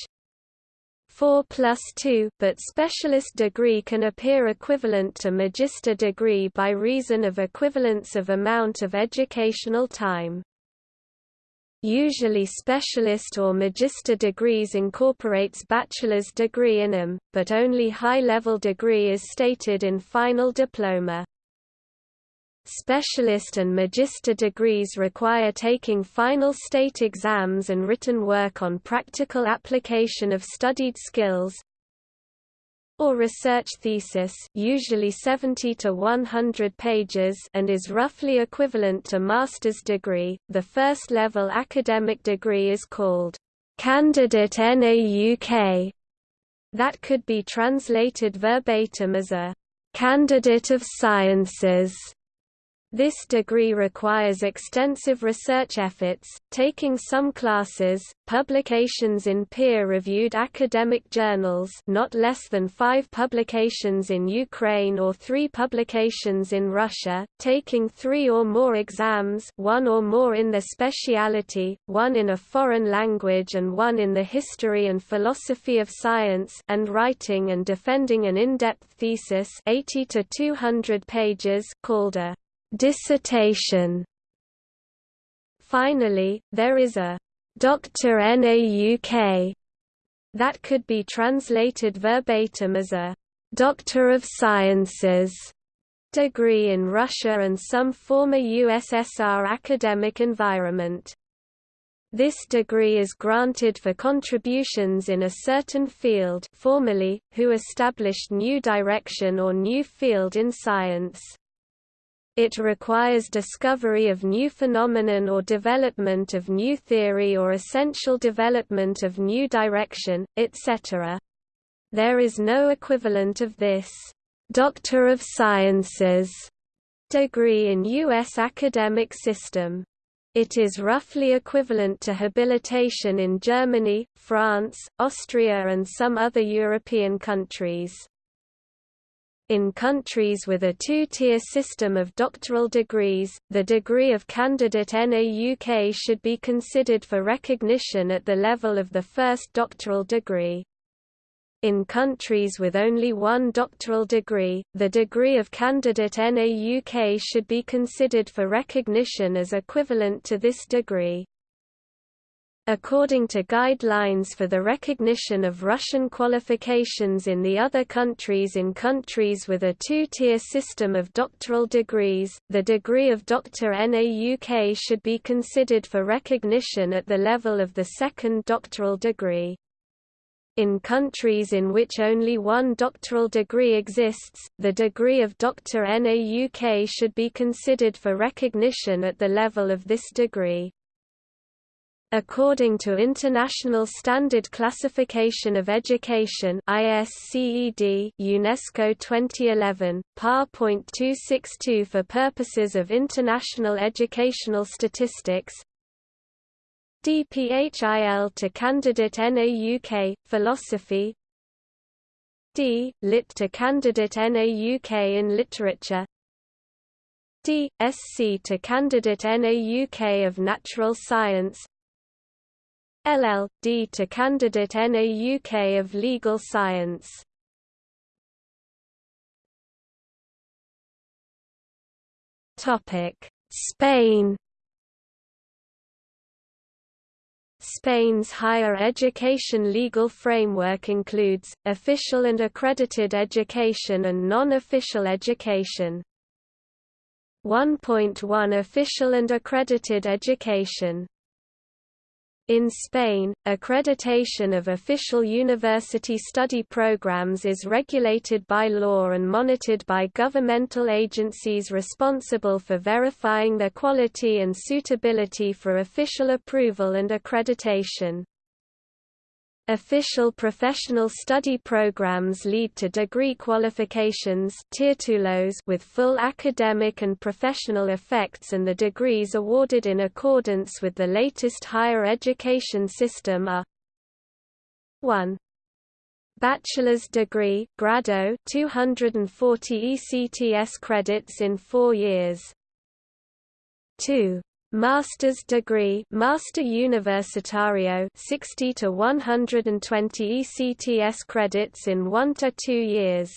4 plus 2, but specialist degree can appear equivalent to magister degree by reason of equivalence of amount of educational time. Usually specialist or magister degrees incorporates bachelor's degree in them, but only high-level degree is stated in final diploma. Specialist and magister degrees require taking final state exams and written work on practical application of studied skills or research thesis usually 70 to 100 pages and is roughly equivalent to master's degree. The first level academic degree is called candidate NAUK. That could be translated verbatim as a candidate of sciences this degree requires extensive research efforts, taking some classes, publications in peer-reviewed academic journals not less than five publications in Ukraine or three publications in Russia, taking three or more exams one or more in the speciality, one in a foreign language and one in the history and philosophy of science and writing and defending an in-depth thesis 80 to 200 pages called a dissertation. Finally, there is a Dr. NAUK that could be translated verbatim as a Doctor of Sciences degree in Russia and some former USSR academic environment. This degree is granted for contributions in a certain field formally, who established new direction or new field in science. It requires discovery of new phenomenon or development of new theory or essential development of new direction, etc. There is no equivalent of this Doctor of Sciences degree in U.S. academic system. It is roughly equivalent to habilitation in Germany, France, Austria and some other European countries. In countries with a two-tier system of doctoral degrees, the degree of candidate NAUK should be considered for recognition at the level of the first doctoral degree. In countries with only one doctoral degree, the degree of candidate NAUK should be considered for recognition as equivalent to this degree. According to guidelines for the recognition of Russian qualifications in the other countries in countries with a two-tier system of doctoral degrees, the degree of Doctor NAUK should be considered for recognition at the level of the second doctoral degree. In countries in which only one doctoral degree exists, the degree of Doctor NAUK should be considered for recognition at the level of this degree. According to International Standard Classification of Education ISCED UNESCO 2011, PAR.262 for purposes of international educational statistics, DPHIL to candidate NAUK, Philosophy D. Lit to candidate NAUK in Literature D. SC to candidate NAUK of Natural Science LL.D to candidate NAUK of Legal Science. Spain. Spain's higher education legal framework includes, official and accredited education and non-official education. 1.1 Official and accredited education in Spain, accreditation of official university study programs is regulated by law and monitored by governmental agencies responsible for verifying their quality and suitability for official approval and accreditation. Official professional study programs lead to degree qualifications with full academic and professional effects and the degrees awarded in accordance with the latest higher education system are 1. Bachelor's degree grado 240 ECTS credits in 4 years 2 Master's degree Master Universitario 60 to 120 ECTS credits in 1 to 2 years.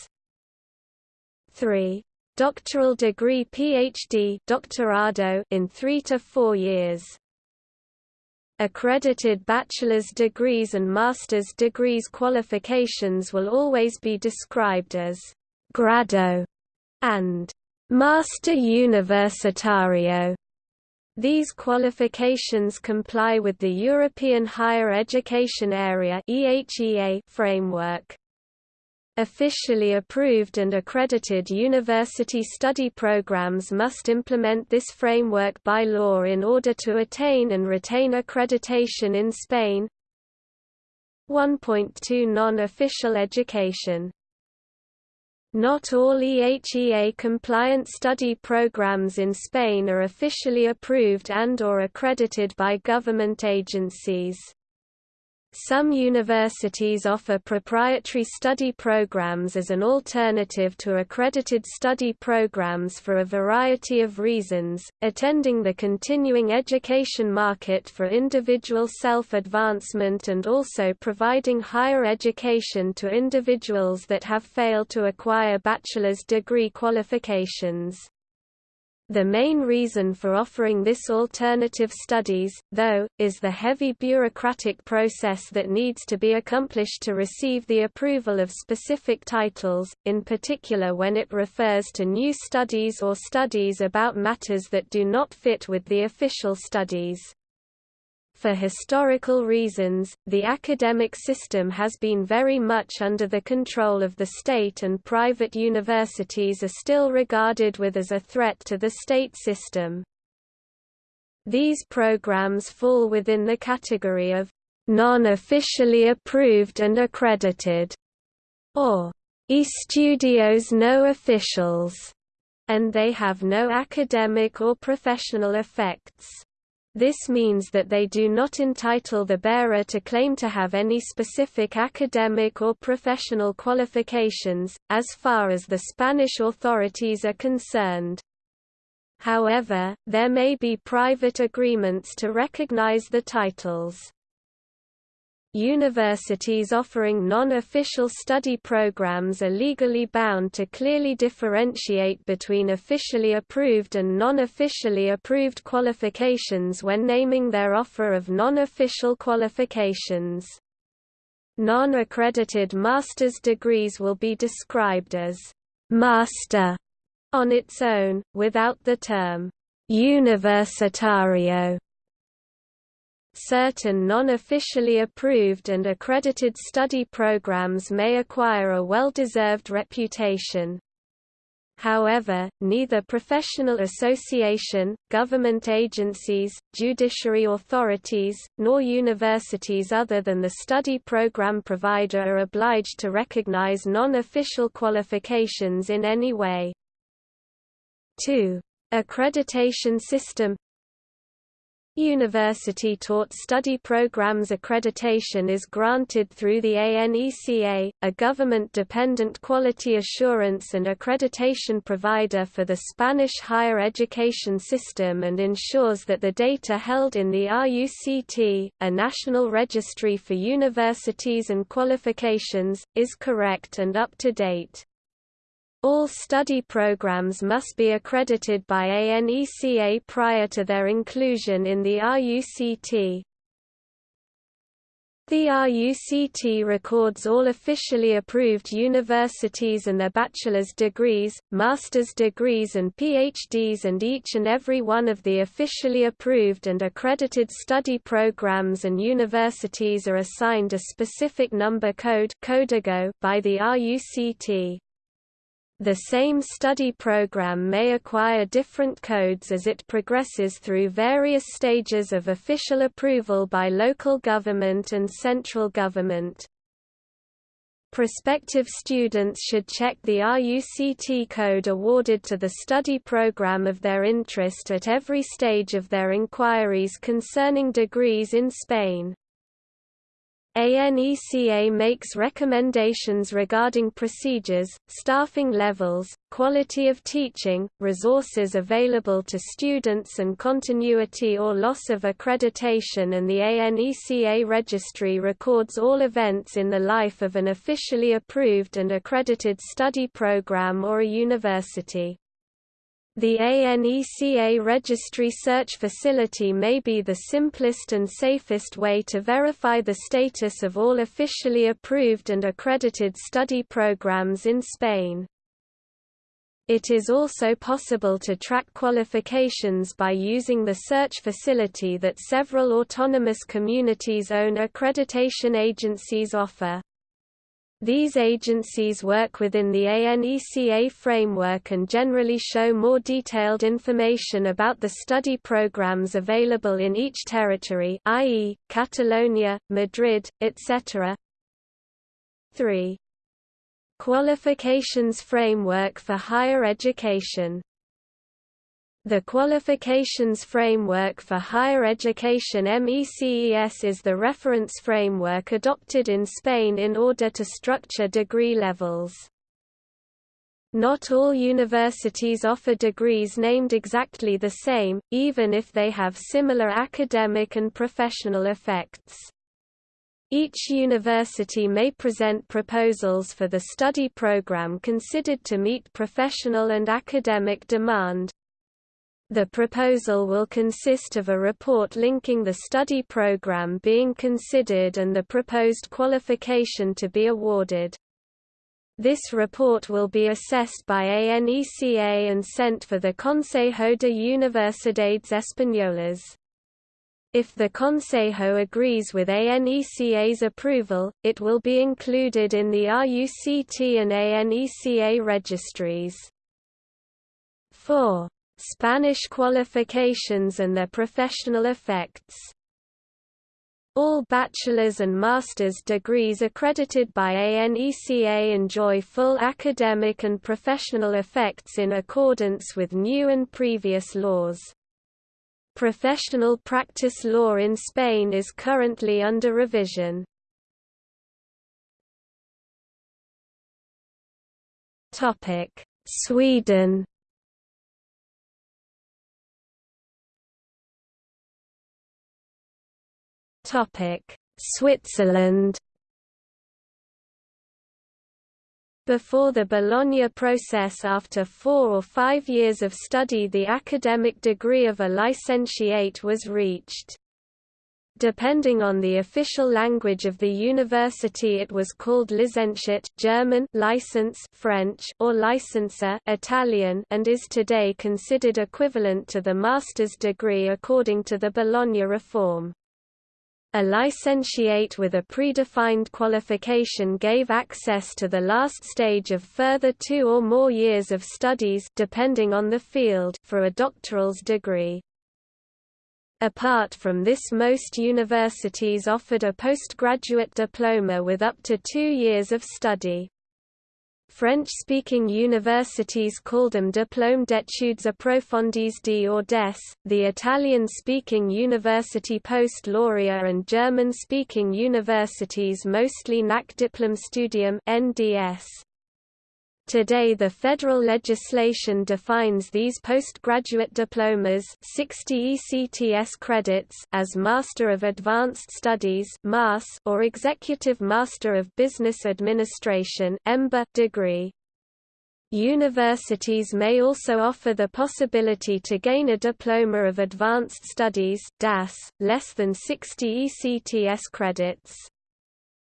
3. Doctoral degree PhD Doctorado in 3 to 4 years. Accredited bachelor's degrees and master's degrees qualifications will always be described as grado and Master Universitario these qualifications comply with the European Higher Education Area framework. Officially approved and accredited university study programs must implement this framework by law in order to attain and retain accreditation in Spain. 1.2 Non-official education not all EHEA-compliant study programs in Spain are officially approved and or accredited by government agencies. Some universities offer proprietary study programs as an alternative to accredited study programs for a variety of reasons, attending the continuing education market for individual self-advancement and also providing higher education to individuals that have failed to acquire bachelor's degree qualifications. The main reason for offering this alternative studies, though, is the heavy bureaucratic process that needs to be accomplished to receive the approval of specific titles, in particular when it refers to new studies or studies about matters that do not fit with the official studies. For historical reasons, the academic system has been very much under the control of the state and private universities are still regarded with as a threat to the state system. These programs fall within the category of non-officially approved and accredited, or estudios no officials, and they have no academic or professional effects. This means that they do not entitle the bearer to claim to have any specific academic or professional qualifications, as far as the Spanish authorities are concerned. However, there may be private agreements to recognize the titles. Universities offering non-official study programs are legally bound to clearly differentiate between officially approved and non-officially approved qualifications when naming their offer of non-official qualifications. Non-accredited master's degrees will be described as «master» on its own, without the term «universitario». Certain non-officially approved and accredited study programs may acquire a well-deserved reputation. However, neither professional association, government agencies, judiciary authorities, nor universities other than the study program provider are obliged to recognize non-official qualifications in any way. 2. Accreditation system University-taught study programs accreditation is granted through the ANECA, a government-dependent quality assurance and accreditation provider for the Spanish higher education system and ensures that the data held in the RUCT, a national registry for universities and qualifications, is correct and up to date. All study programs must be accredited by ANECA prior to their inclusion in the RUCT. The RUCT records all officially approved universities and their bachelor's degrees, master's degrees and PhDs and each and every one of the officially approved and accredited study programs and universities are assigned a specific number code by the RUCT. The same study program may acquire different codes as it progresses through various stages of official approval by local government and central government. Prospective students should check the RUCT code awarded to the study program of their interest at every stage of their inquiries concerning degrees in Spain. ANECA makes recommendations regarding procedures, staffing levels, quality of teaching, resources available to students and continuity or loss of accreditation and the ANECA registry records all events in the life of an officially approved and accredited study program or a university. The ANECA registry search facility may be the simplest and safest way to verify the status of all officially approved and accredited study programs in Spain. It is also possible to track qualifications by using the search facility that several autonomous communities-own accreditation agencies offer. These agencies work within the ANECA framework and generally show more detailed information about the study programs available in each territory i.e., Catalonia, Madrid, etc. 3. Qualifications Framework for Higher Education the Qualifications Framework for Higher Education MECES is the reference framework adopted in Spain in order to structure degree levels. Not all universities offer degrees named exactly the same, even if they have similar academic and professional effects. Each university may present proposals for the study program considered to meet professional and academic demand, the proposal will consist of a report linking the study program being considered and the proposed qualification to be awarded. This report will be assessed by ANECA and sent for the Consejo de Universidades Españolas. If the Consejo agrees with ANECA's approval, it will be included in the RUCT and ANECA registries. 4. Spanish qualifications and their professional effects all bachelor's and master's degrees accredited by ANECA enjoy full academic and professional effects in accordance with new and previous laws. Professional practice law in Spain is currently under revision. Sweden Switzerland Before the Bologna process after four or five years of study the academic degree of a licentiate was reached. Depending on the official language of the university it was called licentiate German license French or licenza Italian and is today considered equivalent to the master's degree according to the Bologna reform. A licentiate with a predefined qualification gave access to the last stage of further two or more years of studies depending on the field for a doctoral's degree. Apart from this most universities offered a postgraduate diploma with up to two years of study. French-speaking universities call them Diplôme d'études approfondies d or des, the Italian-speaking university post-laurea and German-speaking universities mostly Nachdiplomstudium NDS. Today the federal legislation defines these postgraduate diplomas 60 ECTS credits as Master of Advanced Studies or Executive Master of Business Administration degree. Universities may also offer the possibility to gain a Diploma of Advanced Studies DAS, less than 60 ECTS credits.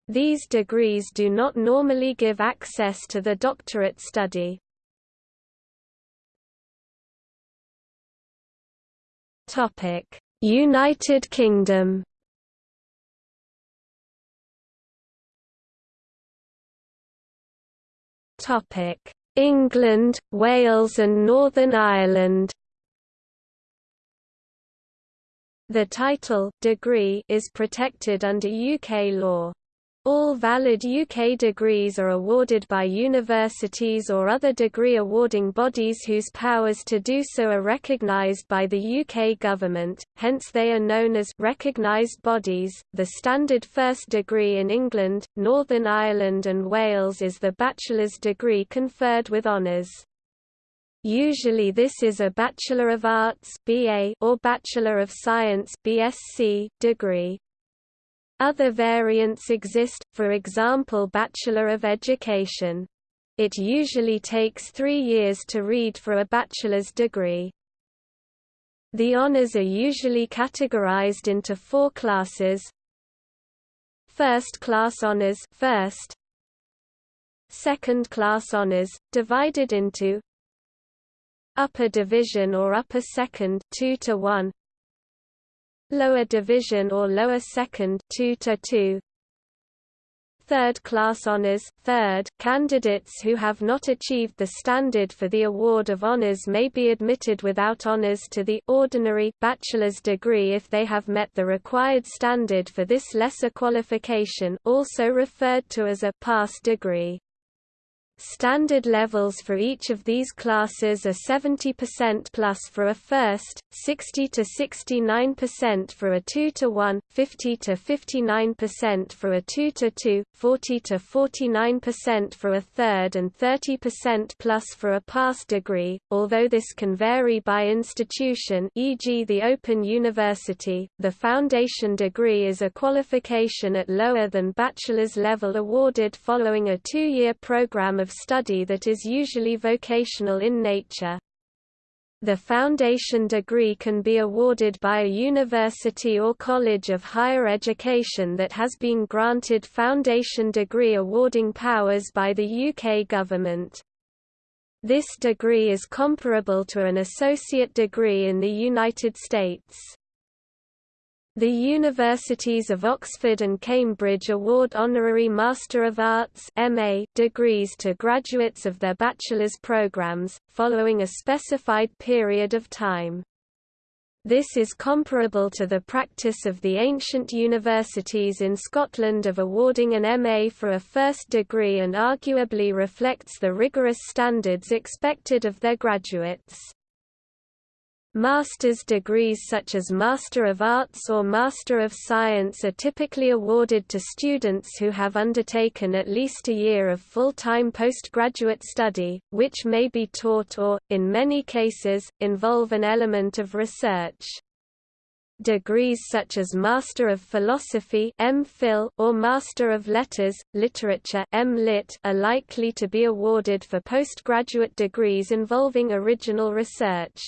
These degrees do not normally give access to the doctorate study. United Kingdom England, Wales and Northern Ireland The title degree is protected under UK law. All valid UK degrees are awarded by universities or other degree awarding bodies whose powers to do so are recognised by the UK government, hence they are known as recognised bodies. The standard first degree in England, Northern Ireland and Wales is the bachelor's degree conferred with honours. Usually this is a Bachelor of Arts (BA) or Bachelor of Science (BSc) degree. Other variants exist, for example Bachelor of Education. It usually takes three years to read for a bachelor's degree. The honors are usually categorized into four classes. First class honors first, Second class honors, divided into Upper division or upper second 2 to 1 lower division or lower second 2 to 2 Third class honors third candidates who have not achieved the standard for the award of honors may be admitted without honors to the ordinary bachelor's degree if they have met the required standard for this lesser qualification also referred to as a pass degree Standard levels for each of these classes are 70% plus for a first, 60 to 69% for a 2 to 1, 50 to 59% for a 2 to 2, 40 to 49% for a third and 30% plus for a pass degree. Although this can vary by institution, e.g. the Open University, the foundation degree is a qualification at lower than bachelor's level awarded following a 2-year program of study that is usually vocational in nature. The foundation degree can be awarded by a university or college of higher education that has been granted foundation degree awarding powers by the UK government. This degree is comparable to an associate degree in the United States. The Universities of Oxford and Cambridge award honorary Master of Arts MA degrees to graduates of their bachelor's programs, following a specified period of time. This is comparable to the practice of the ancient universities in Scotland of awarding an MA for a first degree and arguably reflects the rigorous standards expected of their graduates. Master's degrees such as Master of Arts or Master of Science are typically awarded to students who have undertaken at least a year of full-time postgraduate study, which may be taught or, in many cases, involve an element of research. Degrees such as Master of Philosophy or Master of Letters, Literature are likely to be awarded for postgraduate degrees involving original research.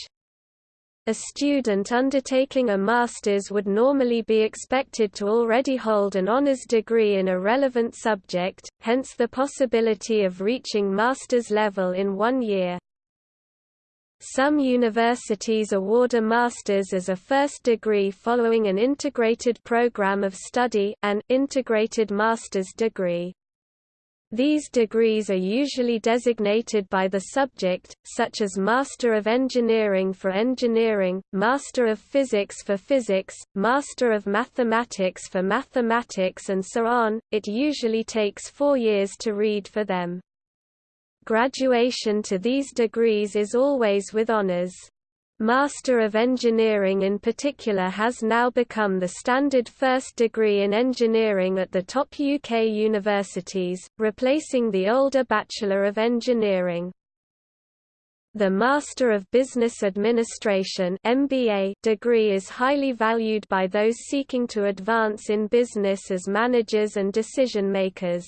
A student undertaking a master's would normally be expected to already hold an honors degree in a relevant subject, hence the possibility of reaching master's level in one year. Some universities award a master's as a first degree following an integrated program of study an integrated master's degree. These degrees are usually designated by the subject, such as Master of Engineering for Engineering, Master of Physics for Physics, Master of Mathematics for Mathematics and so on. It usually takes four years to read for them. Graduation to these degrees is always with honours. Master of Engineering in particular has now become the standard first degree in engineering at the top UK universities, replacing the older Bachelor of Engineering. The Master of Business Administration MBA degree is highly valued by those seeking to advance in business as managers and decision makers.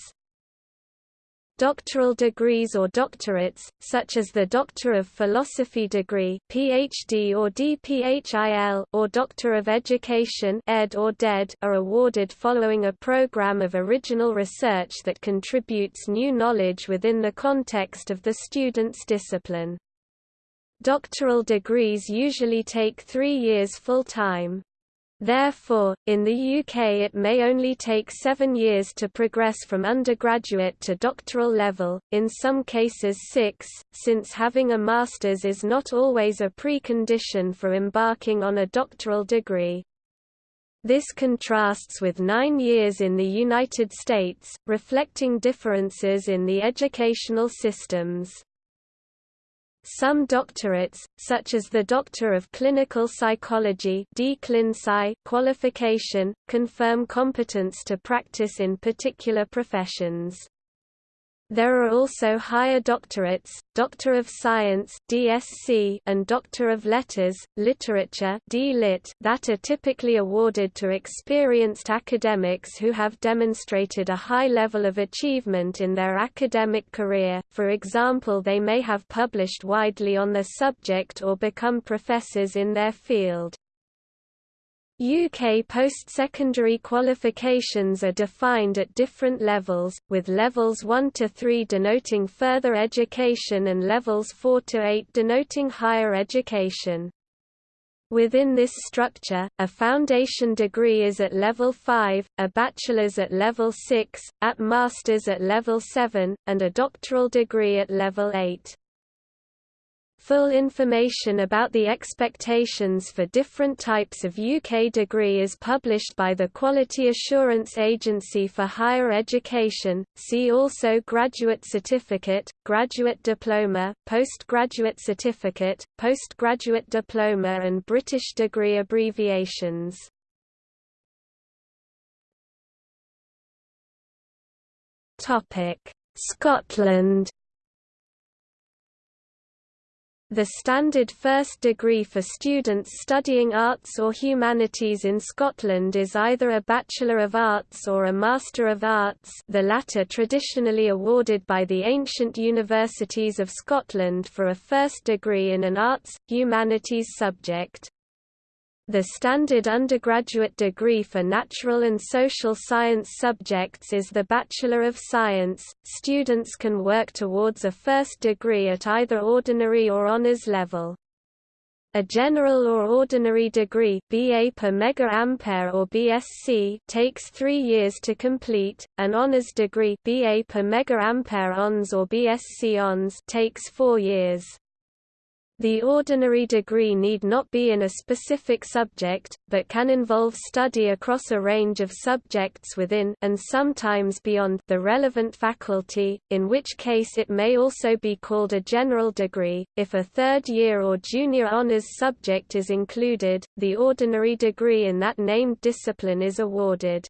Doctoral degrees or doctorates, such as the Doctor of Philosophy degree PhD or DPhil or Doctor of Education Ed or DED, are awarded following a program of original research that contributes new knowledge within the context of the student's discipline. Doctoral degrees usually take three years full-time. Therefore, in the UK it may only take seven years to progress from undergraduate to doctoral level, in some cases six, since having a master's is not always a precondition for embarking on a doctoral degree. This contrasts with nine years in the United States, reflecting differences in the educational systems. Some doctorates, such as the Doctor of Clinical Psychology qualification, confirm competence to practice in particular professions. There are also higher doctorates, Doctor of Science (DSc) and Doctor of Letters, Literature (D.Lit) that are typically awarded to experienced academics who have demonstrated a high level of achievement in their academic career. For example, they may have published widely on their subject or become professors in their field. UK post-secondary qualifications are defined at different levels, with levels 1 to 3 denoting further education and levels 4 to 8 denoting higher education. Within this structure, a foundation degree is at level 5, a bachelor's at level 6, at master's at level 7, and a doctoral degree at level 8. Full information about the expectations for different types of UK degree is published by the Quality Assurance Agency for Higher Education. See also Graduate Certificate, Graduate Diploma, Postgraduate Certificate, Postgraduate Diploma and British degree abbreviations. Topic: Scotland the standard first degree for students studying arts or humanities in Scotland is either a Bachelor of Arts or a Master of Arts the latter traditionally awarded by the ancient universities of Scotland for a first degree in an arts, humanities subject. The standard undergraduate degree for natural and social science subjects is the Bachelor of Science. Students can work towards a first degree at either ordinary or honors level. A general or ordinary degree BA per mega ampere or BSc takes 3 years to complete. An honors degree BA per mega ampere ons or BSc ons takes 4 years. The ordinary degree need not be in a specific subject, but can involve study across a range of subjects within and sometimes beyond the relevant faculty, in which case it may also be called a general degree. If a third year or junior honors subject is included, the ordinary degree in that named discipline is awarded.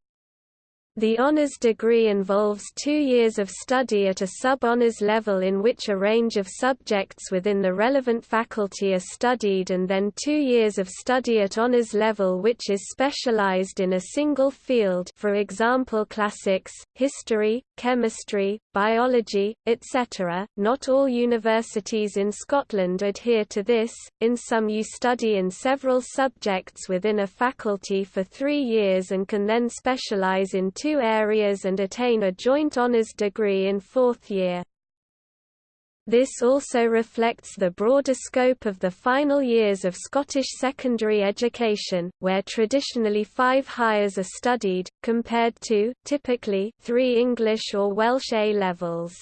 The honors degree involves two years of study at a sub-honors level in which a range of subjects within the relevant faculty are studied and then two years of study at honors level which is specialized in a single field for example classics, history, chemistry, biology, etc. Not all universities in Scotland adhere to this, in some you study in several subjects within a faculty for three years and can then specialize in two two areas and attain a joint honours degree in fourth year. This also reflects the broader scope of the final years of Scottish secondary education, where traditionally five Highers are studied, compared to, typically, three English or Welsh A-levels.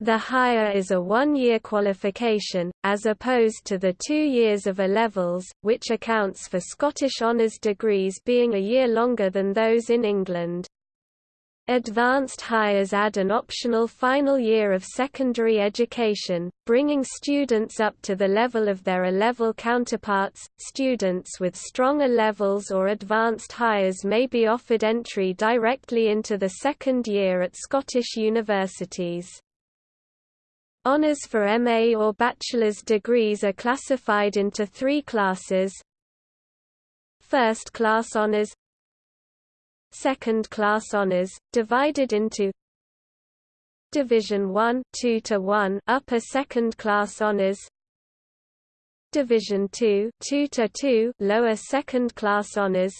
The higher is a one-year qualification, as opposed to the two years of A-levels, which accounts for Scottish honours degrees being a year longer than those in England. Advanced Highers add an optional final year of secondary education, bringing students up to the level of their A-level counterparts. Students with strong A-levels or Advanced Highers may be offered entry directly into the second year at Scottish universities. Honours for MA or bachelor's degrees are classified into three classes. First-class honours Second-class honours, divided into Division 1 2 to 1 upper second-class honours Division 2 2 to 2 lower second-class honours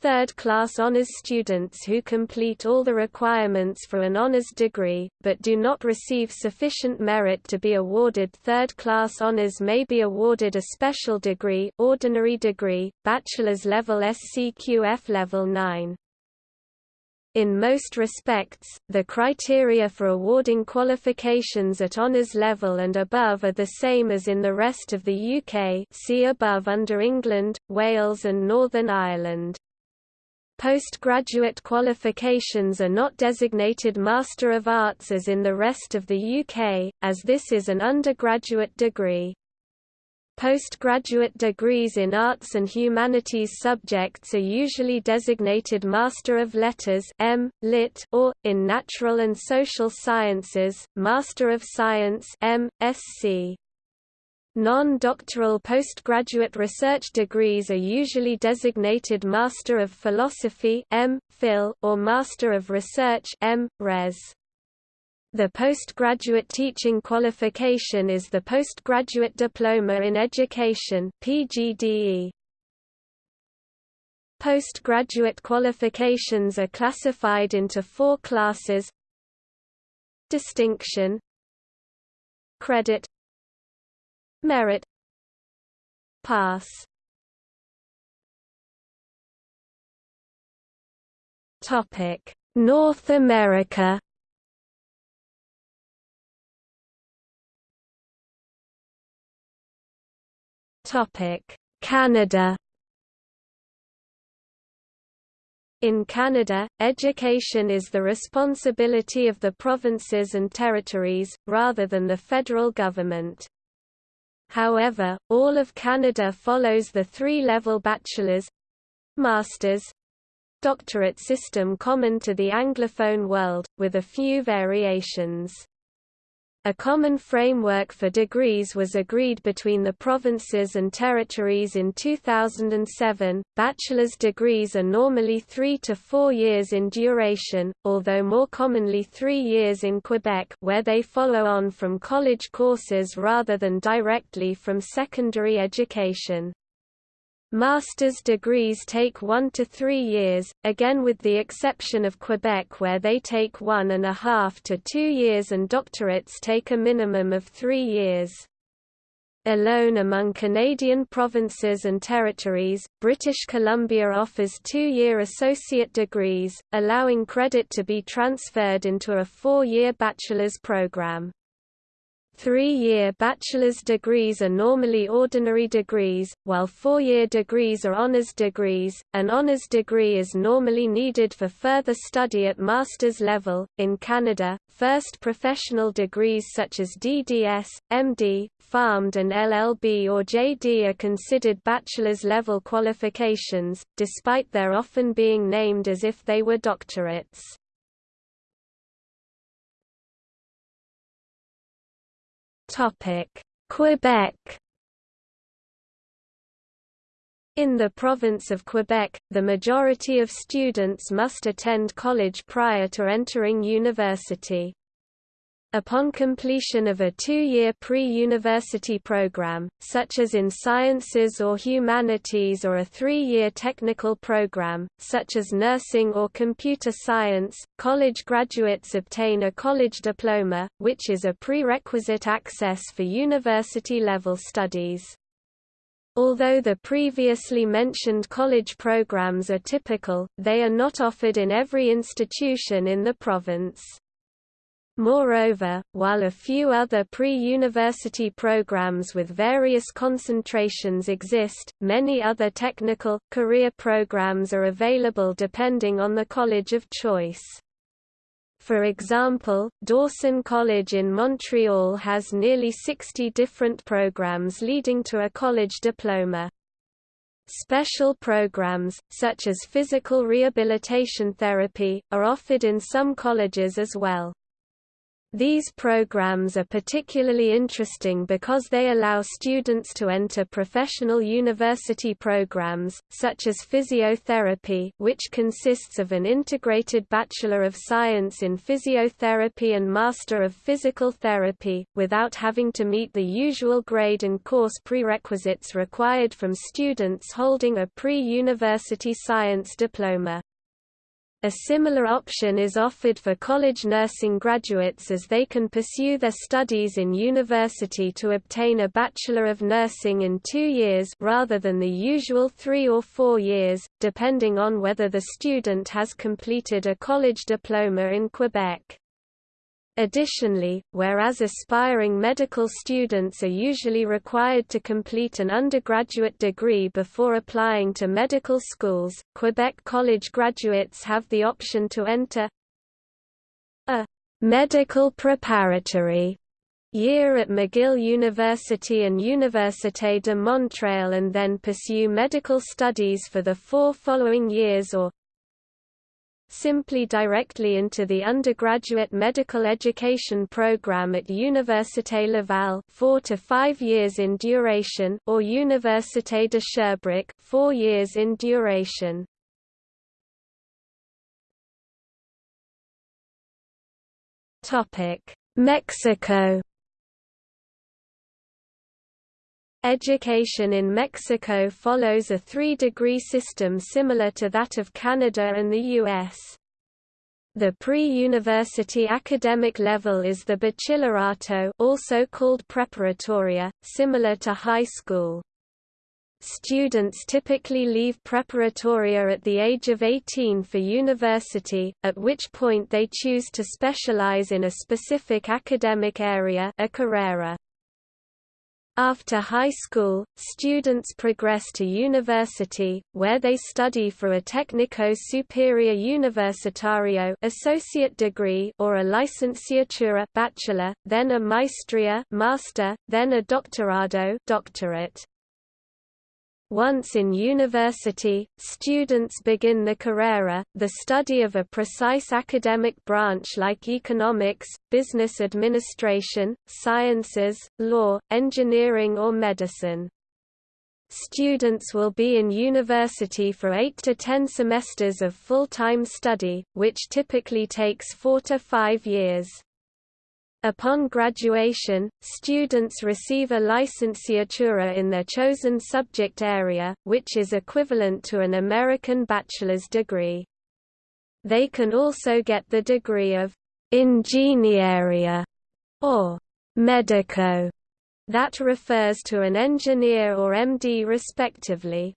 third-class honors students who complete all the requirements for an honors degree, but do not receive sufficient merit to be awarded third-class honors may be awarded a special degree ordinary degree, bachelor's level SCQF level 9. In most respects, the criteria for awarding qualifications at honours level and above are the same as in the rest of the UK see above under England, Wales and Northern Ireland. Postgraduate qualifications are not designated Master of Arts as in the rest of the UK, as this is an undergraduate degree. Postgraduate degrees in arts and humanities subjects are usually designated Master of Letters M. Lit or, in natural and social sciences, Master of Science M. Sc. Non-doctoral postgraduate research degrees are usually designated Master of Philosophy M. Phil, or Master of Research M. Res. The postgraduate teaching qualification is the Postgraduate Diploma in Education PGDE. Postgraduate qualifications are classified into four classes Distinction Credit Merit. Pass. Topic. North America. Topic. Canada. In Canada, education is the responsibility of the provinces and territories, rather than the federal government. However, all of Canada follows the three-level bachelor's master's doctorate system common to the Anglophone world, with a few variations. A common framework for degrees was agreed between the provinces and territories in 2007. Bachelor's degrees are normally three to four years in duration, although more commonly three years in Quebec, where they follow on from college courses rather than directly from secondary education. Master's degrees take one to three years, again with the exception of Quebec where they take one and a half to two years and doctorates take a minimum of three years. Alone among Canadian provinces and territories, British Columbia offers two-year associate degrees, allowing credit to be transferred into a four-year bachelor's program. Three-year bachelor's degrees are normally ordinary degrees, while four-year degrees are honors degrees. An honors degree is normally needed for further study at master's level. In Canada, first professional degrees such as DDS, MD, PharmD and LLB or JD are considered bachelor's level qualifications, despite their often being named as if they were doctorates. Quebec In the province of Quebec, the majority of students must attend college prior to entering university. Upon completion of a two-year pre-university program, such as in sciences or humanities or a three-year technical program, such as nursing or computer science, college graduates obtain a college diploma, which is a prerequisite access for university-level studies. Although the previously mentioned college programs are typical, they are not offered in every institution in the province. Moreover, while a few other pre-university programs with various concentrations exist, many other technical, career programs are available depending on the college of choice. For example, Dawson College in Montreal has nearly 60 different programs leading to a college diploma. Special programs, such as physical rehabilitation therapy, are offered in some colleges as well. These programs are particularly interesting because they allow students to enter professional university programs, such as physiotherapy which consists of an integrated Bachelor of Science in Physiotherapy and Master of Physical Therapy, without having to meet the usual grade and course prerequisites required from students holding a pre-university science diploma. A similar option is offered for college nursing graduates as they can pursue their studies in university to obtain a Bachelor of Nursing in two years rather than the usual three or four years, depending on whether the student has completed a college diploma in Quebec. Additionally, whereas aspiring medical students are usually required to complete an undergraduate degree before applying to medical schools, Quebec college graduates have the option to enter a medical preparatory year at McGill University and Université de Montréal and then pursue medical studies for the four following years or simply directly into the undergraduate medical education program at Université Laval 4 to 5 years in duration or Université de Sherbrooke 4 years in duration. Topic: Mexico Education in Mexico follows a three-degree system similar to that of Canada and the U.S. The pre-university academic level is the bachillerato also called preparatoria, similar to high school. Students typically leave preparatoria at the age of 18 for university, at which point they choose to specialize in a specific academic area a carrera. After high school, students progress to university, where they study for a Técnico Superior Universitario associate degree or a licenciatura bachelor, then a maestria master, then a doctorado doctorate. Once in university, students begin the carrera, the study of a precise academic branch like economics, business administration, sciences, law, engineering or medicine. Students will be in university for 8 to 10 semesters of full-time study, which typically takes 4 to 5 years. Upon graduation, students receive a licenciatura in their chosen subject area, which is equivalent to an American bachelor's degree. They can also get the degree of ingeniería or medico That refers to an engineer or MD respectively.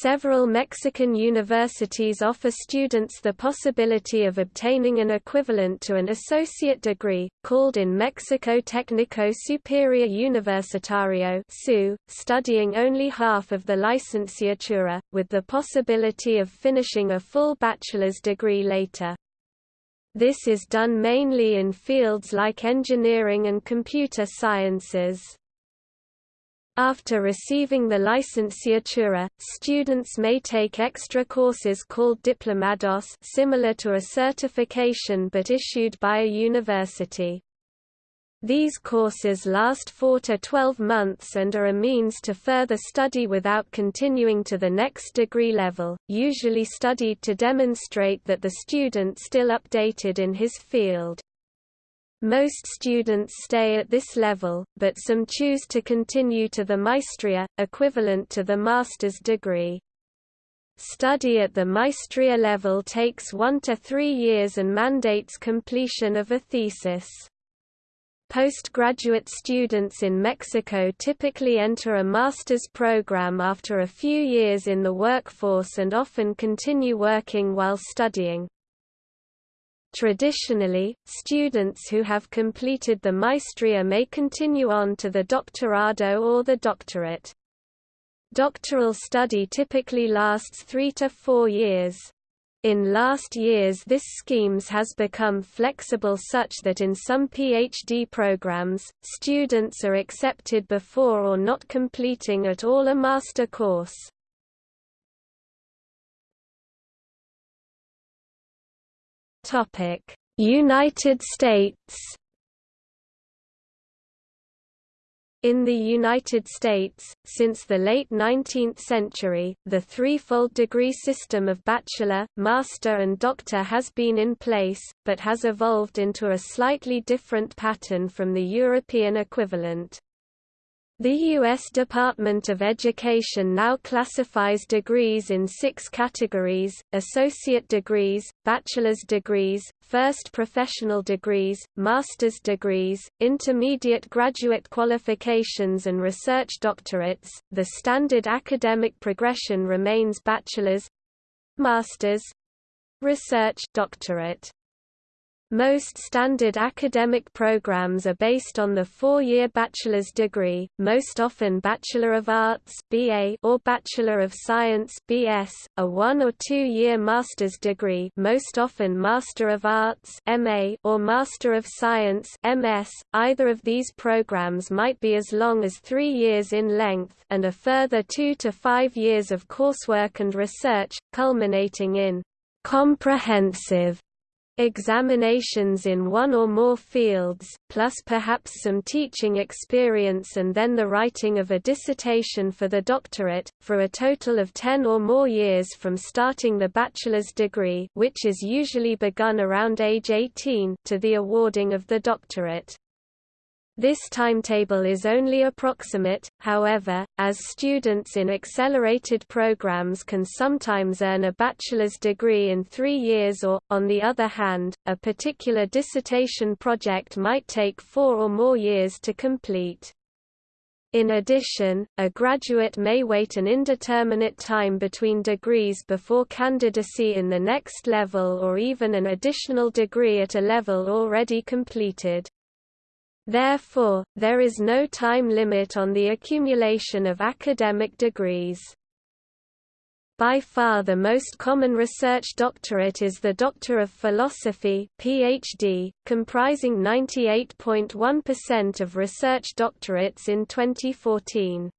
Several Mexican universities offer students the possibility of obtaining an equivalent to an associate degree, called in Mexico Técnico Superior Universitario studying only half of the licenciatura, with the possibility of finishing a full bachelor's degree later. This is done mainly in fields like engineering and computer sciences. After receiving the licenciatura, students may take extra courses called diplomados similar to a certification but issued by a university. These courses last 4 to 12 months and are a means to further study without continuing to the next degree level, usually studied to demonstrate that the student still updated in his field. Most students stay at this level, but some choose to continue to the maestria, equivalent to the master's degree. Study at the maestria level takes one to three years and mandates completion of a thesis. Postgraduate students in Mexico typically enter a master's program after a few years in the workforce and often continue working while studying. Traditionally, students who have completed the maestria may continue on to the doctorado or the doctorate. Doctoral study typically lasts three to four years. In last years this schemes has become flexible such that in some PhD programs, students are accepted before or not completing at all a master course. United States. In the United States, since the late 19th century, the threefold degree system of bachelor, master and doctor has been in place, but has evolved into a slightly different pattern from the European equivalent. The U.S. Department of Education now classifies degrees in six categories, associate degrees, bachelor's degrees, first professional degrees, master's degrees, intermediate graduate qualifications and research doctorates. The standard academic progression remains bachelor's master's research doctorate. Most standard academic programs are based on the four-year bachelor's degree, most often Bachelor of Arts (BA) or Bachelor of Science (BS), a one- or two-year master's degree, most often Master of Arts (MA) or Master of Science (MS). Either of these programs might be as long as 3 years in length and a further 2 to 5 years of coursework and research, culminating in comprehensive examinations in one or more fields, plus perhaps some teaching experience and then the writing of a dissertation for the doctorate, for a total of 10 or more years from starting the bachelor's degree which is usually begun around age 18 to the awarding of the doctorate. This timetable is only approximate, however, as students in accelerated programs can sometimes earn a bachelor's degree in three years or, on the other hand, a particular dissertation project might take four or more years to complete. In addition, a graduate may wait an indeterminate time between degrees before candidacy in the next level or even an additional degree at a level already completed. Therefore, there is no time limit on the accumulation of academic degrees. By far the most common research doctorate is the Doctor of Philosophy PhD, comprising 98.1% of research doctorates in 2014.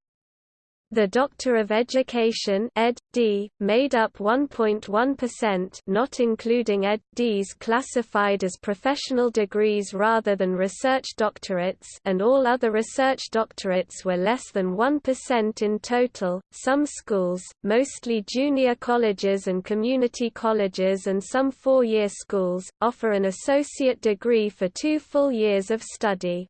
The Doctor of Education Ed. D, made up 1.1% not including Ed. Ds classified as professional degrees rather than research doctorates and all other research doctorates were less than 1% in total. Some schools, mostly junior colleges and community colleges and some four-year schools, offer an associate degree for two full years of study.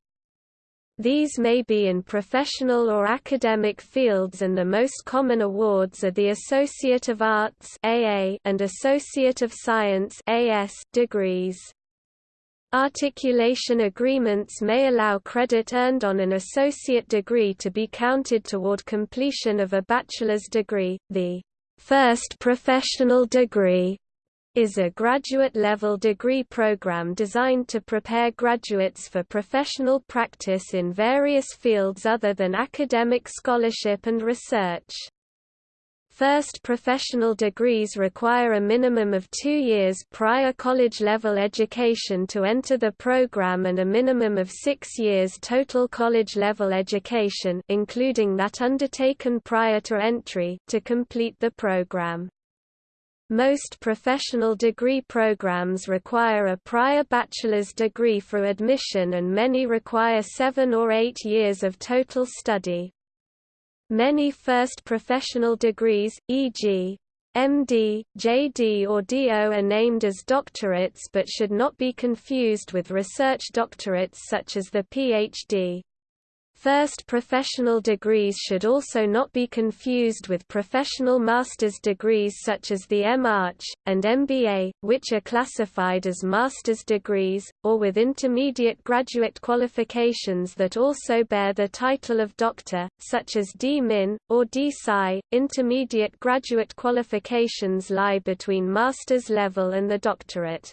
These may be in professional or academic fields and the most common awards are the Associate of Arts and Associate of Science degrees. Articulation agreements may allow credit earned on an associate degree to be counted toward completion of a bachelor's degree. The first professional degree is a graduate-level degree program designed to prepare graduates for professional practice in various fields other than academic scholarship and research. First professional degrees require a minimum of two years prior college-level education to enter the program and a minimum of six years total college-level education including that undertaken prior to entry to complete the program. Most professional degree programs require a prior bachelor's degree for admission and many require seven or eight years of total study. Many first professional degrees, e.g. MD, JD or DO are named as doctorates but should not be confused with research doctorates such as the PhD. First professional degrees should also not be confused with professional master's degrees such as the MArch, and MBA, which are classified as master's degrees, or with intermediate graduate qualifications that also bear the title of doctor, such as D.Min, or D.Sci. Intermediate graduate qualifications lie between master's level and the doctorate.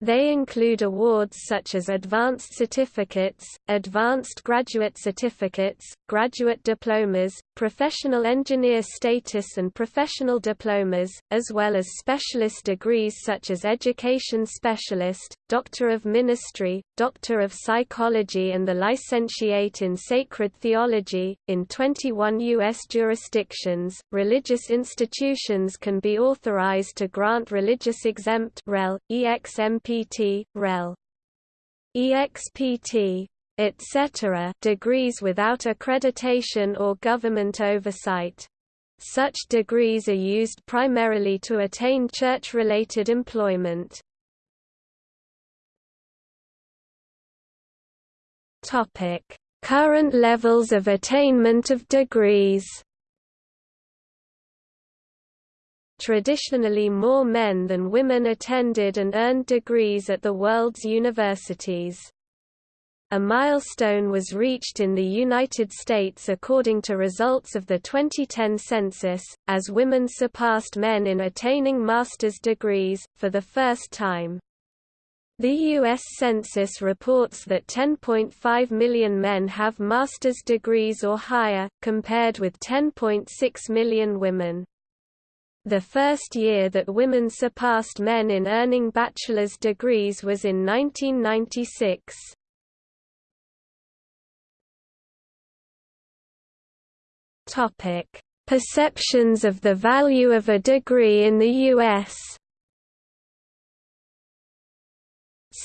They include awards such as Advanced Certificates, Advanced Graduate Certificates, Graduate Diplomas, Professional Engineer Status and Professional Diplomas, as well as specialist degrees such as Education Specialist, Doctor of Ministry, Doctor of Psychology and the Licentiate in Sacred Theology. In 21 U.S. jurisdictions, religious institutions can be authorized to grant religious exempt REL, EXMP EXPT, REL, EXPT, etc. degrees without accreditation or government oversight. Such degrees are used primarily to attain church-related employment. Current levels of attainment of degrees Traditionally more men than women attended and earned degrees at the world's universities. A milestone was reached in the United States according to results of the 2010 census, as women surpassed men in attaining master's degrees, for the first time. The U.S. Census reports that 10.5 million men have master's degrees or higher, compared with 10.6 million women. The first year that women surpassed men in earning bachelor's degrees was in 1996. Topic: Perceptions of the value of a degree in the US.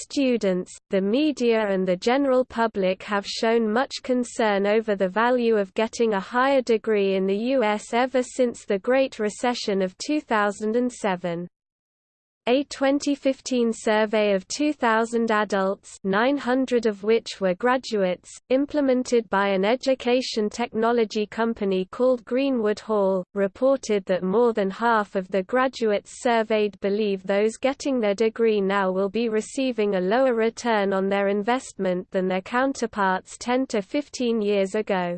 Students, the media and the general public have shown much concern over the value of getting a higher degree in the U.S. ever since the Great Recession of 2007. A 2015 survey of 2,000 adults 900 of which were graduates, implemented by an education technology company called Greenwood Hall, reported that more than half of the graduates surveyed believe those getting their degree now will be receiving a lower return on their investment than their counterparts 10 to 15 years ago.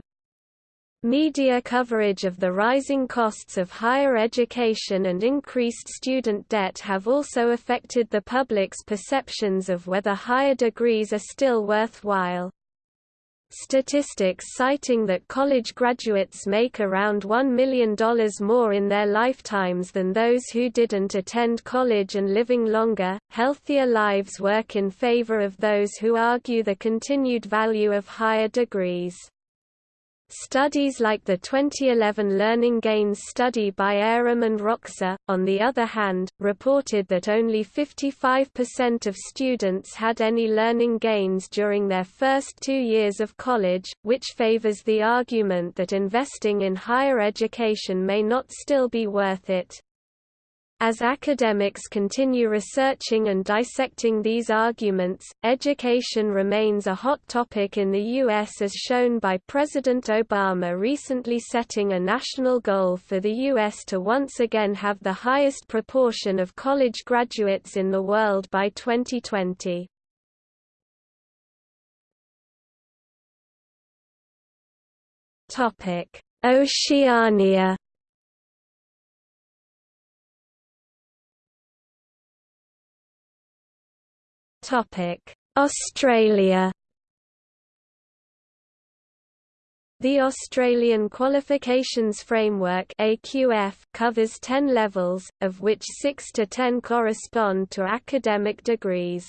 Media coverage of the rising costs of higher education and increased student debt have also affected the public's perceptions of whether higher degrees are still worthwhile. Statistics citing that college graduates make around $1 million more in their lifetimes than those who didn't attend college and living longer, healthier lives work in favor of those who argue the continued value of higher degrees. Studies like the 2011 Learning Gains study by Arum and Roksa, on the other hand, reported that only 55% of students had any learning gains during their first two years of college, which favors the argument that investing in higher education may not still be worth it. As academics continue researching and dissecting these arguments, education remains a hot topic in the U.S. as shown by President Obama recently setting a national goal for the U.S. to once again have the highest proportion of college graduates in the world by 2020. Oceania Australia The Australian Qualifications Framework AQF covers 10 levels, of which 6 to 10 correspond to academic degrees.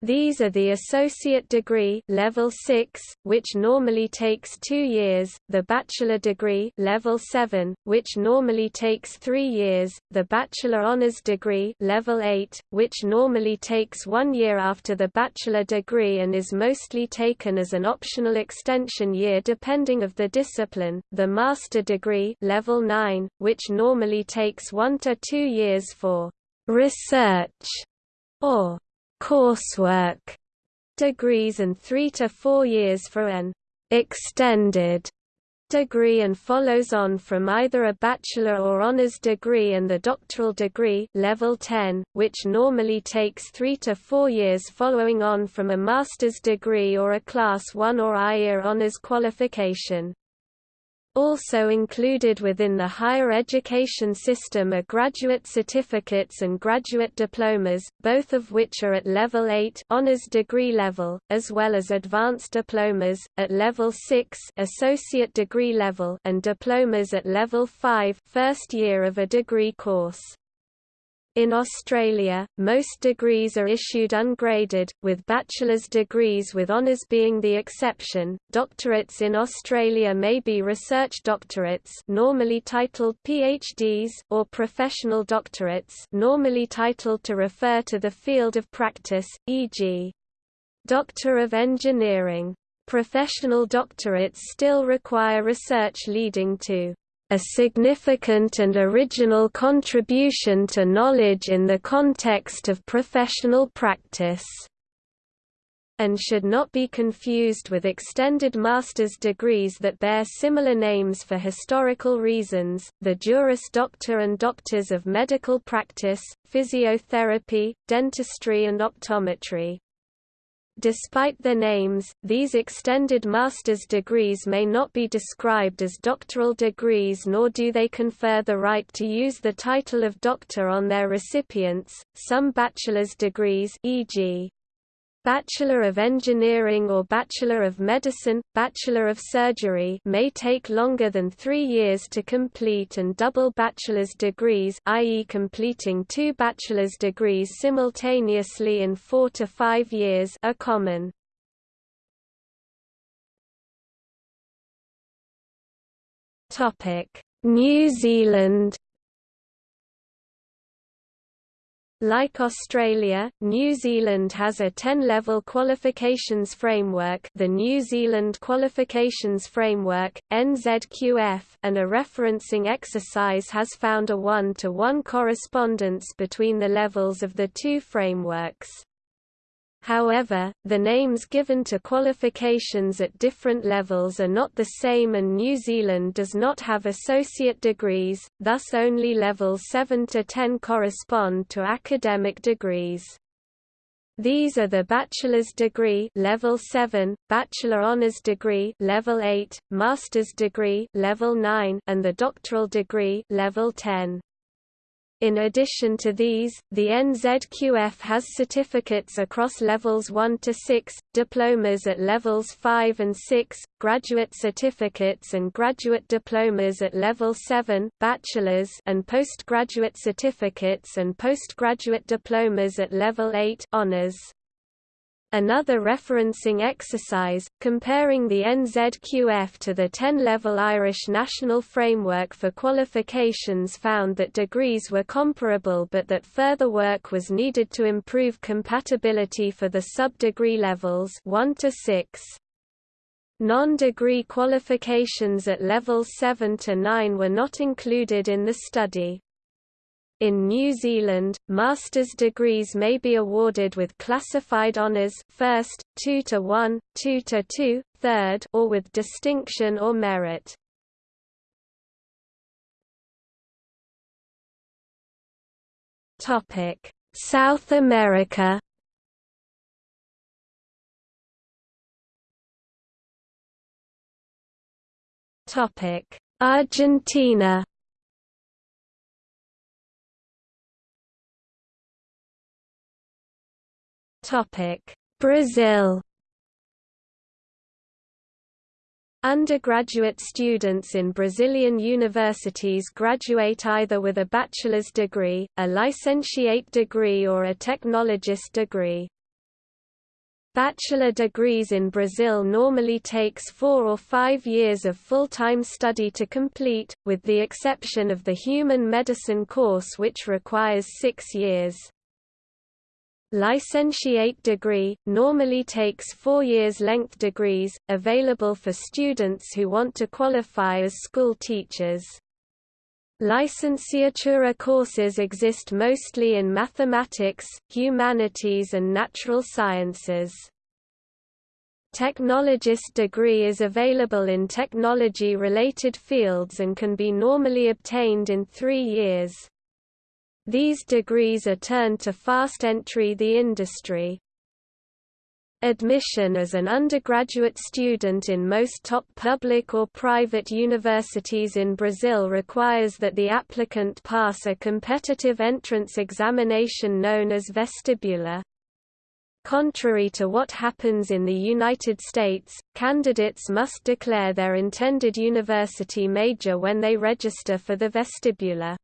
These are the associate degree level 6, which normally takes 2 years, the bachelor degree level 7, which normally takes 3 years, the bachelor honors degree level 8, which normally takes 1 year after the bachelor degree and is mostly taken as an optional extension year depending of the discipline, the master degree level 9, which normally takes 1 to 2 years for research or coursework degrees and 3 to 4 years for an extended degree and follows on from either a bachelor or honors degree and the doctoral degree level 10, which normally takes 3 to 4 years following on from a master's degree or a class 1 or I-year honors qualification. Also included within the higher education system are graduate certificates and graduate diplomas, both of which are at level 8 honors degree level, as well as advanced diplomas at level 6 associate degree level and diplomas at level 5 first year of a degree course. In Australia, most degrees are issued ungraded, with bachelor's degrees with honours being the exception. Doctorates in Australia may be research doctorates, normally titled PhDs, or professional doctorates, normally titled to refer to the field of practice, e.g. Doctor of Engineering. Professional doctorates still require research leading to a significant and original contribution to knowledge in the context of professional practice and should not be confused with extended master's degrees that bear similar names for historical reasons, the Juris Doctor and Doctors of Medical Practice, Physiotherapy, Dentistry and Optometry. Despite their names, these extended master's degrees may not be described as doctoral degrees nor do they confer the right to use the title of doctor on their recipients. Some bachelor's degrees e.g. Bachelor of Engineering or Bachelor of Medicine, Bachelor of Surgery may take longer than three years to complete and double bachelor's degrees i.e. completing two bachelor's degrees simultaneously in four to five years are common. New Zealand Like Australia, New Zealand has a 10-level qualifications framework the New Zealand Qualifications Framework, NZQF, and a referencing exercise has found a one-to-one -one correspondence between the levels of the two frameworks. However, the names given to qualifications at different levels are not the same and New Zealand does not have associate degrees, thus only levels 7 to 10 correspond to academic degrees. These are the bachelor's degree level 7, bachelor honors degree level 8, master's degree level 9, and the doctoral degree level 10. In addition to these, the NZQF has certificates across levels 1 to 6, diplomas at levels 5 and 6, graduate certificates and graduate diplomas at level 7, bachelor's and postgraduate certificates and postgraduate diplomas at level 8, honors. Another referencing exercise, comparing the NZQF to the 10-level Irish National Framework for Qualifications found that degrees were comparable but that further work was needed to improve compatibility for the sub-degree levels 1 to 6. Non-degree qualifications at levels 7 to 9 were not included in the study. In New Zealand, master's degrees may be awarded with classified honours first, 2 to 1, 2 to 2, third or with distinction or merit. Topic: South America Topic: Argentina Brazil Undergraduate students in Brazilian universities graduate either with a bachelor's degree, a licentiate degree or a technologist degree. Bachelor degrees in Brazil normally takes four or five years of full-time study to complete, with the exception of the human medicine course which requires six years. Licentiate degree, normally takes four years length degrees, available for students who want to qualify as school teachers. Licenciatura courses exist mostly in mathematics, humanities and natural sciences. Technologist degree is available in technology-related fields and can be normally obtained in three years. These degrees are turned to fast entry the industry. Admission as an undergraduate student in most top public or private universities in Brazil requires that the applicant pass a competitive entrance examination known as vestibular. Contrary to what happens in the United States, candidates must declare their intended university major when they register for the vestibular.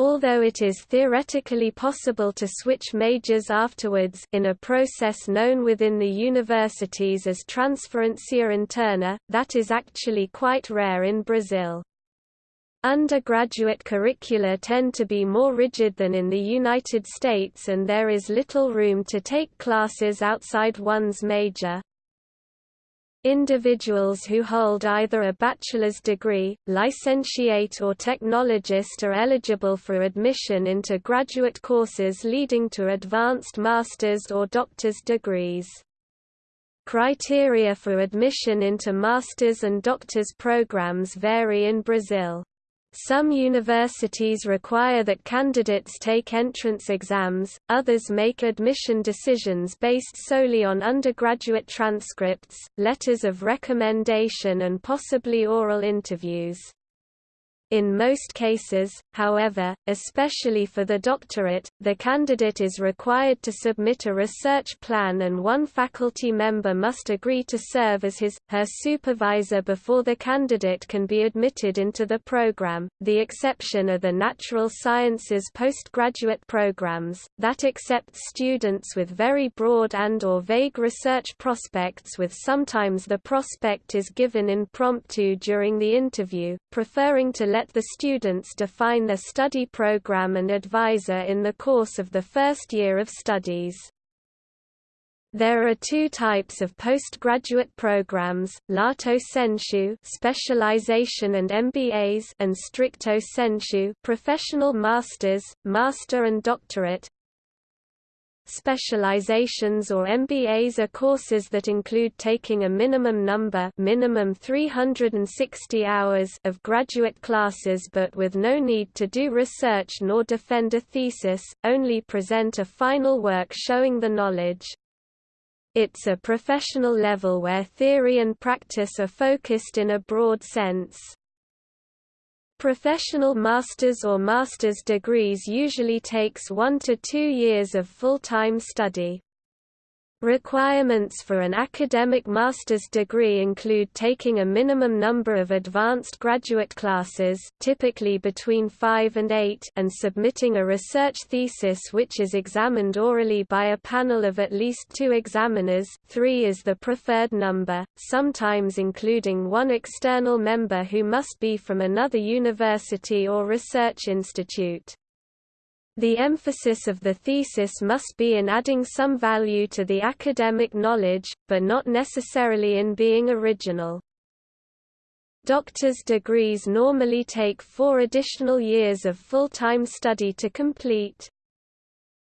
Although it is theoretically possible to switch majors afterwards in a process known within the universities as transferência interna, that is actually quite rare in Brazil. Undergraduate curricula tend to be more rigid than in the United States and there is little room to take classes outside one's major. Individuals who hold either a bachelor's degree, licentiate or technologist are eligible for admission into graduate courses leading to advanced master's or doctor's degrees. Criteria for admission into master's and doctor's programs vary in Brazil. Some universities require that candidates take entrance exams, others make admission decisions based solely on undergraduate transcripts, letters of recommendation and possibly oral interviews. In most cases, however, especially for the doctorate, the candidate is required to submit a research plan and one faculty member must agree to serve as his, her supervisor before the candidate can be admitted into the program. The exception are the natural sciences postgraduate programs, that accept students with very broad and or vague research prospects with sometimes the prospect is given impromptu during the interview, preferring to let the students define their study program and advisor in the course of the first year of studies. There are two types of postgraduate programs, lato sensu specialization and MBAs and stricto sensu professional masters, master and doctorate. Specializations or MBAs are courses that include taking a minimum number minimum 360 hours of graduate classes but with no need to do research nor defend a thesis, only present a final work showing the knowledge. It's a professional level where theory and practice are focused in a broad sense. Professional master's or master's degrees usually takes one to two years of full-time study. Requirements for an academic master's degree include taking a minimum number of advanced graduate classes typically between 5 and 8 and submitting a research thesis which is examined orally by a panel of at least two examiners 3 is the preferred number, sometimes including one external member who must be from another university or research institute. The emphasis of the thesis must be in adding some value to the academic knowledge, but not necessarily in being original. Doctor's degrees normally take four additional years of full-time study to complete.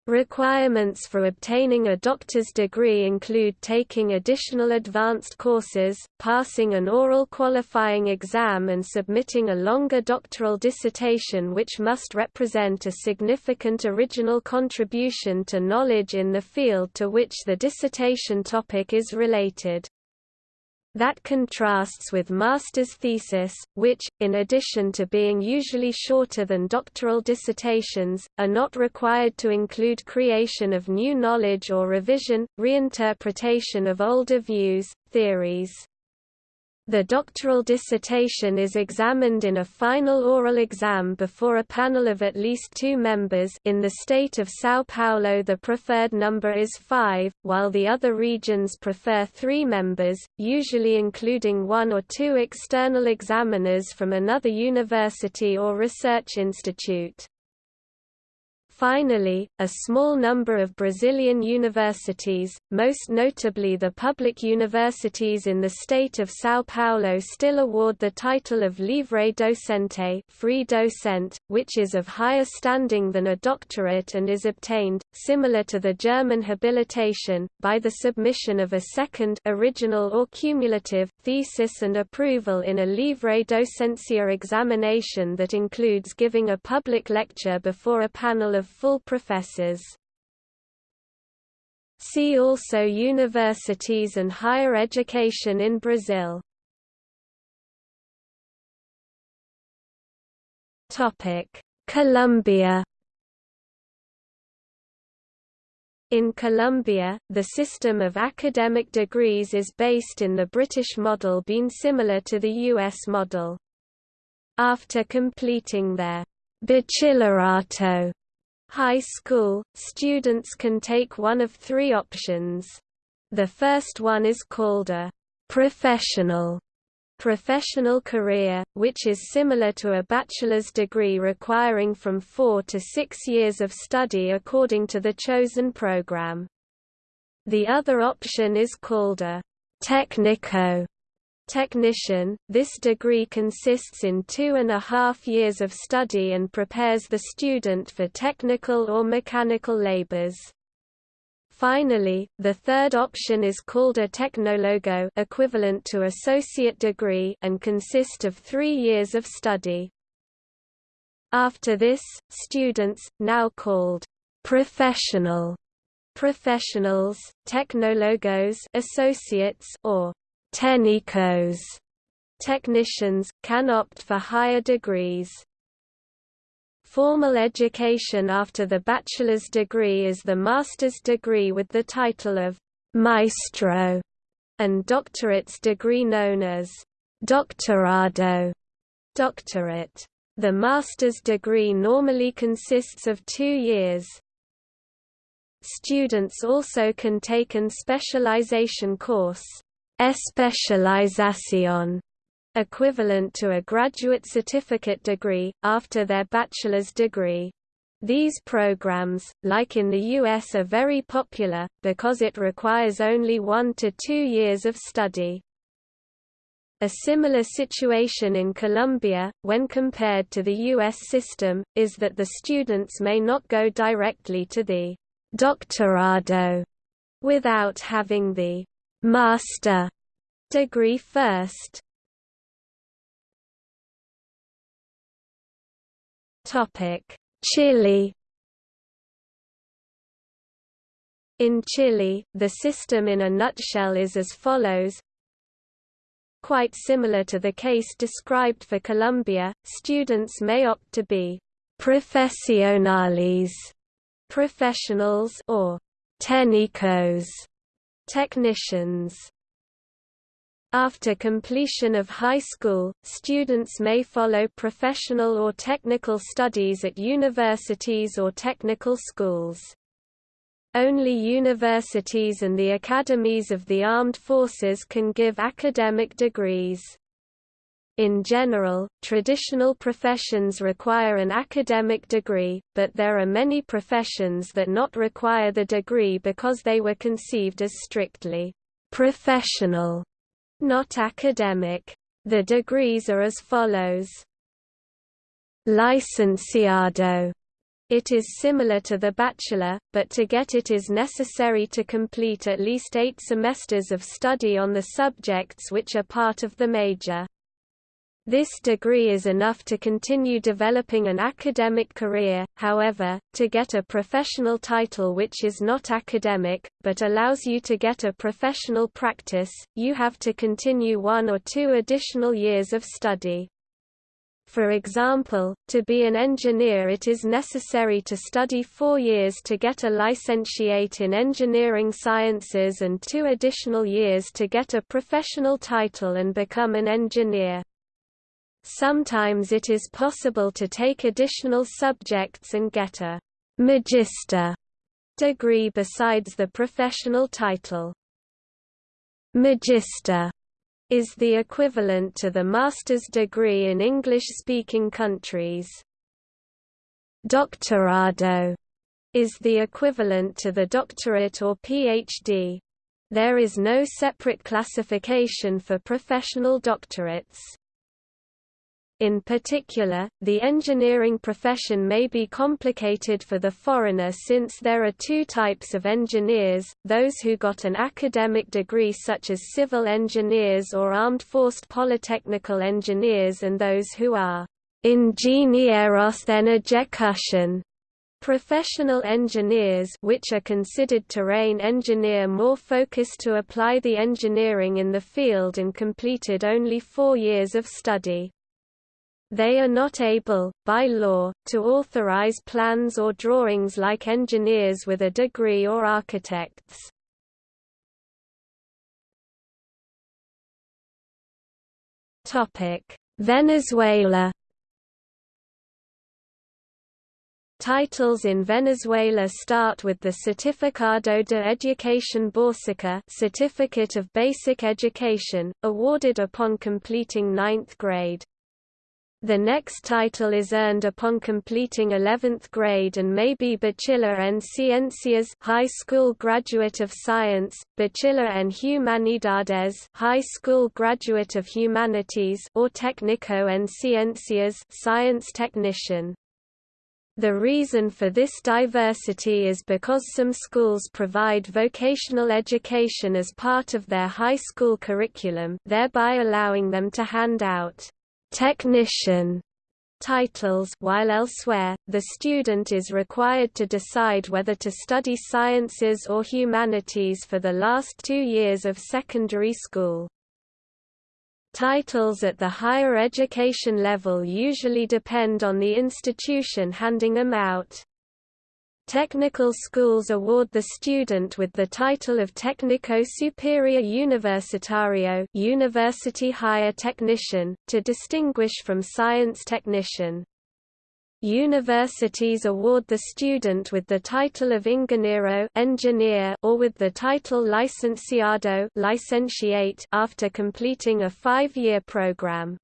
Requirements for obtaining a doctor's degree include taking additional advanced courses, passing an oral qualifying exam and submitting a longer doctoral dissertation which must represent a significant original contribution to knowledge in the field to which the dissertation topic is related. That contrasts with master's thesis, which, in addition to being usually shorter than doctoral dissertations, are not required to include creation of new knowledge or revision, reinterpretation of older views, theories. The doctoral dissertation is examined in a final oral exam before a panel of at least two members in the state of São Paulo the preferred number is five, while the other regions prefer three members, usually including one or two external examiners from another university or research institute. Finally, a small number of Brazilian universities, most notably the public universities in the state of São Paulo still award the title of livre docente free docent, which is of higher standing than a doctorate and is obtained, similar to the German habilitation, by the submission of a second original or cumulative thesis and approval in a livre docencia examination that includes giving a public lecture before a panel of full professors. See also Universities and higher education in Brazil. Topic Colombia In Colombia, the system of academic degrees is based in the British model being similar to the U.S. model. After completing their bachillerato high school, students can take one of three options. The first one is called a professional professional career, which is similar to a bachelor's degree requiring from four to six years of study according to the chosen program. The other option is called a técnico technician, this degree consists in two and a half years of study and prepares the student for technical or mechanical labors. Finally, the third option is called a tecnólogo equivalent to associate degree and consist of three years of study. After this, students, now called professional professionals, tecnólogos associates or Técnicos technicians, can opt for higher degrees. Formal education after the bachelor's degree is the master's degree with the title of maestro, and doctorate's degree known as doctorado doctorate. The master's degree normally consists of two years. Students also can take an specialization course, especialización, equivalent to a graduate certificate degree, after their bachelor's degree. These programs, like in the US are very popular, because it requires only one to two years of study. A similar situation in Colombia, when compared to the U.S. system, is that the students may not go directly to the doctorado without having the master degree first. Topic: Chile. In Chile, the system in a nutshell is as follows. Quite similar to the case described for Colombia, students may opt to be profesionales, professionals or técnicos, Technicians after completion of high school, students may follow professional or technical studies at universities or technical schools. Only universities and the academies of the armed forces can give academic degrees. In general, traditional professions require an academic degree, but there are many professions that not require the degree because they were conceived as strictly professional, not academic. The degrees are as follows. Licenciado it is similar to the bachelor, but to get it is necessary to complete at least eight semesters of study on the subjects which are part of the major. This degree is enough to continue developing an academic career, however, to get a professional title which is not academic, but allows you to get a professional practice, you have to continue one or two additional years of study. For example, to be an engineer it is necessary to study four years to get a licentiate in engineering sciences and two additional years to get a professional title and become an engineer. Sometimes it is possible to take additional subjects and get a «magister» degree besides the professional title. Magister is the equivalent to the master's degree in English-speaking countries. Doctorado is the equivalent to the doctorate or PhD. There is no separate classification for professional doctorates. In particular, the engineering profession may be complicated for the foreigner since there are two types of engineers, those who got an academic degree such as civil engineers or armed forced polytechnical engineers and those who are ingenieros en ejecución Professional engineers which are considered terrain engineer more focused to apply the engineering in the field and completed only four years of study. They are not able, by law, to authorize plans or drawings like engineers with a degree or architects. Venezuela Titles in Venezuela start with the Certificado de Educación Básica Certificate of Basic Education, awarded upon completing ninth grade. The next title is earned upon completing 11th grade and may be Bachiller en Ciencias High School Graduate of Science, Bachiller en Humanidades High School Graduate of Humanities or Técnico en Ciencias Science Technician. The reason for this diversity is because some schools provide vocational education as part of their high school curriculum thereby allowing them to hand out technician titles while elsewhere, the student is required to decide whether to study sciences or humanities for the last two years of secondary school. Titles at the higher education level usually depend on the institution handing them out. Technical schools award the student with the title of Técnico Superior Universitario University Higher Technician, to distinguish from Science Technician. Universities award the student with the title of ingeniero engineer or with the title licenciado licentiate after completing a five-year program.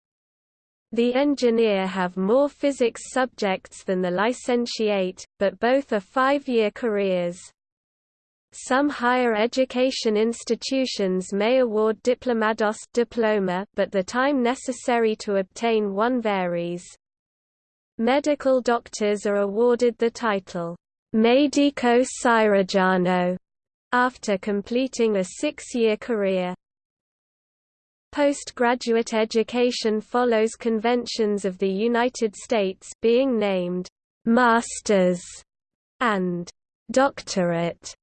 The engineer have more physics subjects than the licentiate, but both are five-year careers. Some higher education institutions may award diplomados diploma, but the time necessary to obtain one varies. Medical doctors are awarded the title, Medico Cirurgiano, after completing a six-year career. Postgraduate education follows conventions of the United States being named «master's» and «doctorate»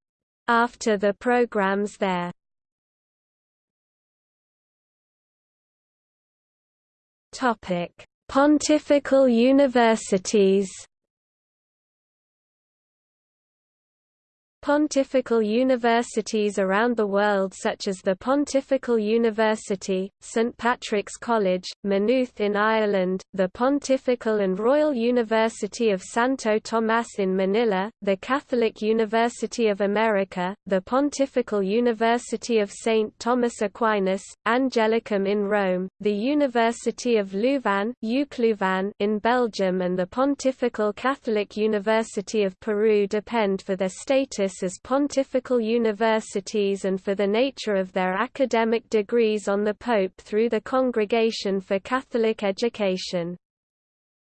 after the programs there. Topic: Pontifical universities Pontifical universities around the world such as the Pontifical University, St Patrick's College, Maynooth in Ireland, the Pontifical and Royal University of Santo Tomas in Manila, the Catholic University of America, the Pontifical University of St Thomas Aquinas, Angelicum in Rome, the University of Louvain in Belgium and the Pontifical Catholic University of Peru depend for their status as pontifical universities and for the nature of their academic degrees on the Pope through the Congregation for Catholic Education.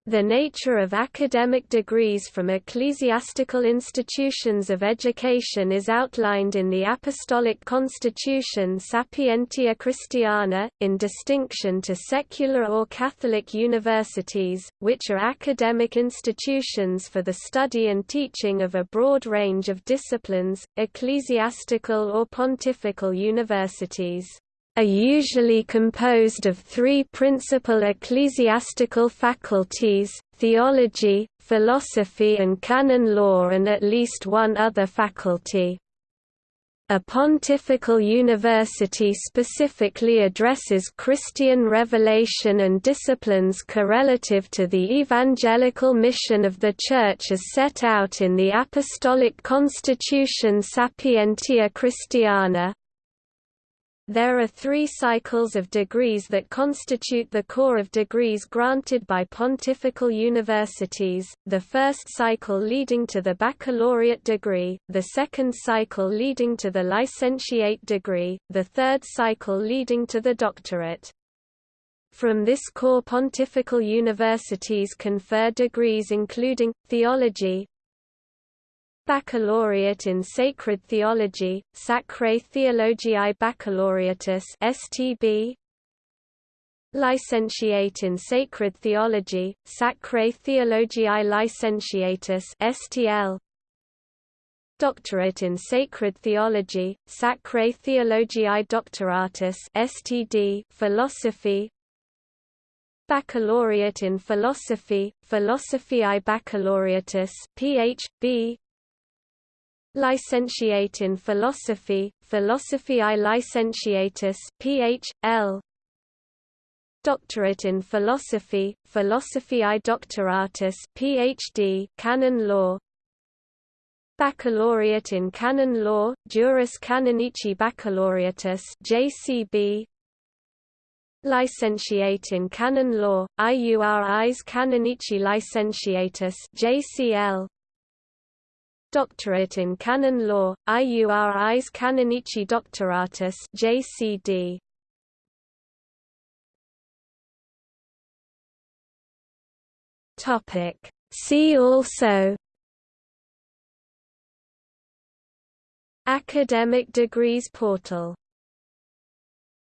The nature of academic degrees from ecclesiastical institutions of education is outlined in the Apostolic Constitution Sapientia Christiana, in distinction to secular or Catholic universities, which are academic institutions for the study and teaching of a broad range of disciplines, ecclesiastical or pontifical universities are usually composed of three principal ecclesiastical faculties, theology, philosophy and canon law and at least one other faculty. A pontifical university specifically addresses Christian revelation and disciplines correlative to the evangelical mission of the Church as set out in the Apostolic Constitution Sapientia Christiana. There are three cycles of degrees that constitute the core of degrees granted by pontifical universities, the first cycle leading to the baccalaureate degree, the second cycle leading to the licentiate degree, the third cycle leading to the doctorate. From this core pontifical universities confer degrees including, theology, Baccalaureate in Sacred Theology, Sacrae Theologiae Baccalaureatus STB Licentiate in Sacred Theology, Sacrae Theologiae Licentiatus STL Doctorate in Sacred Theology, Sacrae Theologiae Doctoratus STD Philosophy. Baccalaureate in Philosophy, Philosophiae Baccalaureatus PhB Licentiate in Philosophy, Philosophiae Licentiatus Ph.L. Doctorate in Philosophy, Philosophiae Doctoratus Ph.D. Canon Law Baccalaureate in Canon Law, Juris Canonici Baccalaureatus JCB Licentiate in Canon Law, IURIs Canonici Licentiatus JCL Doctorate in Canon Law, IURIs Canonici Doctoratus JCD. Topic See also Academic Degrees Portal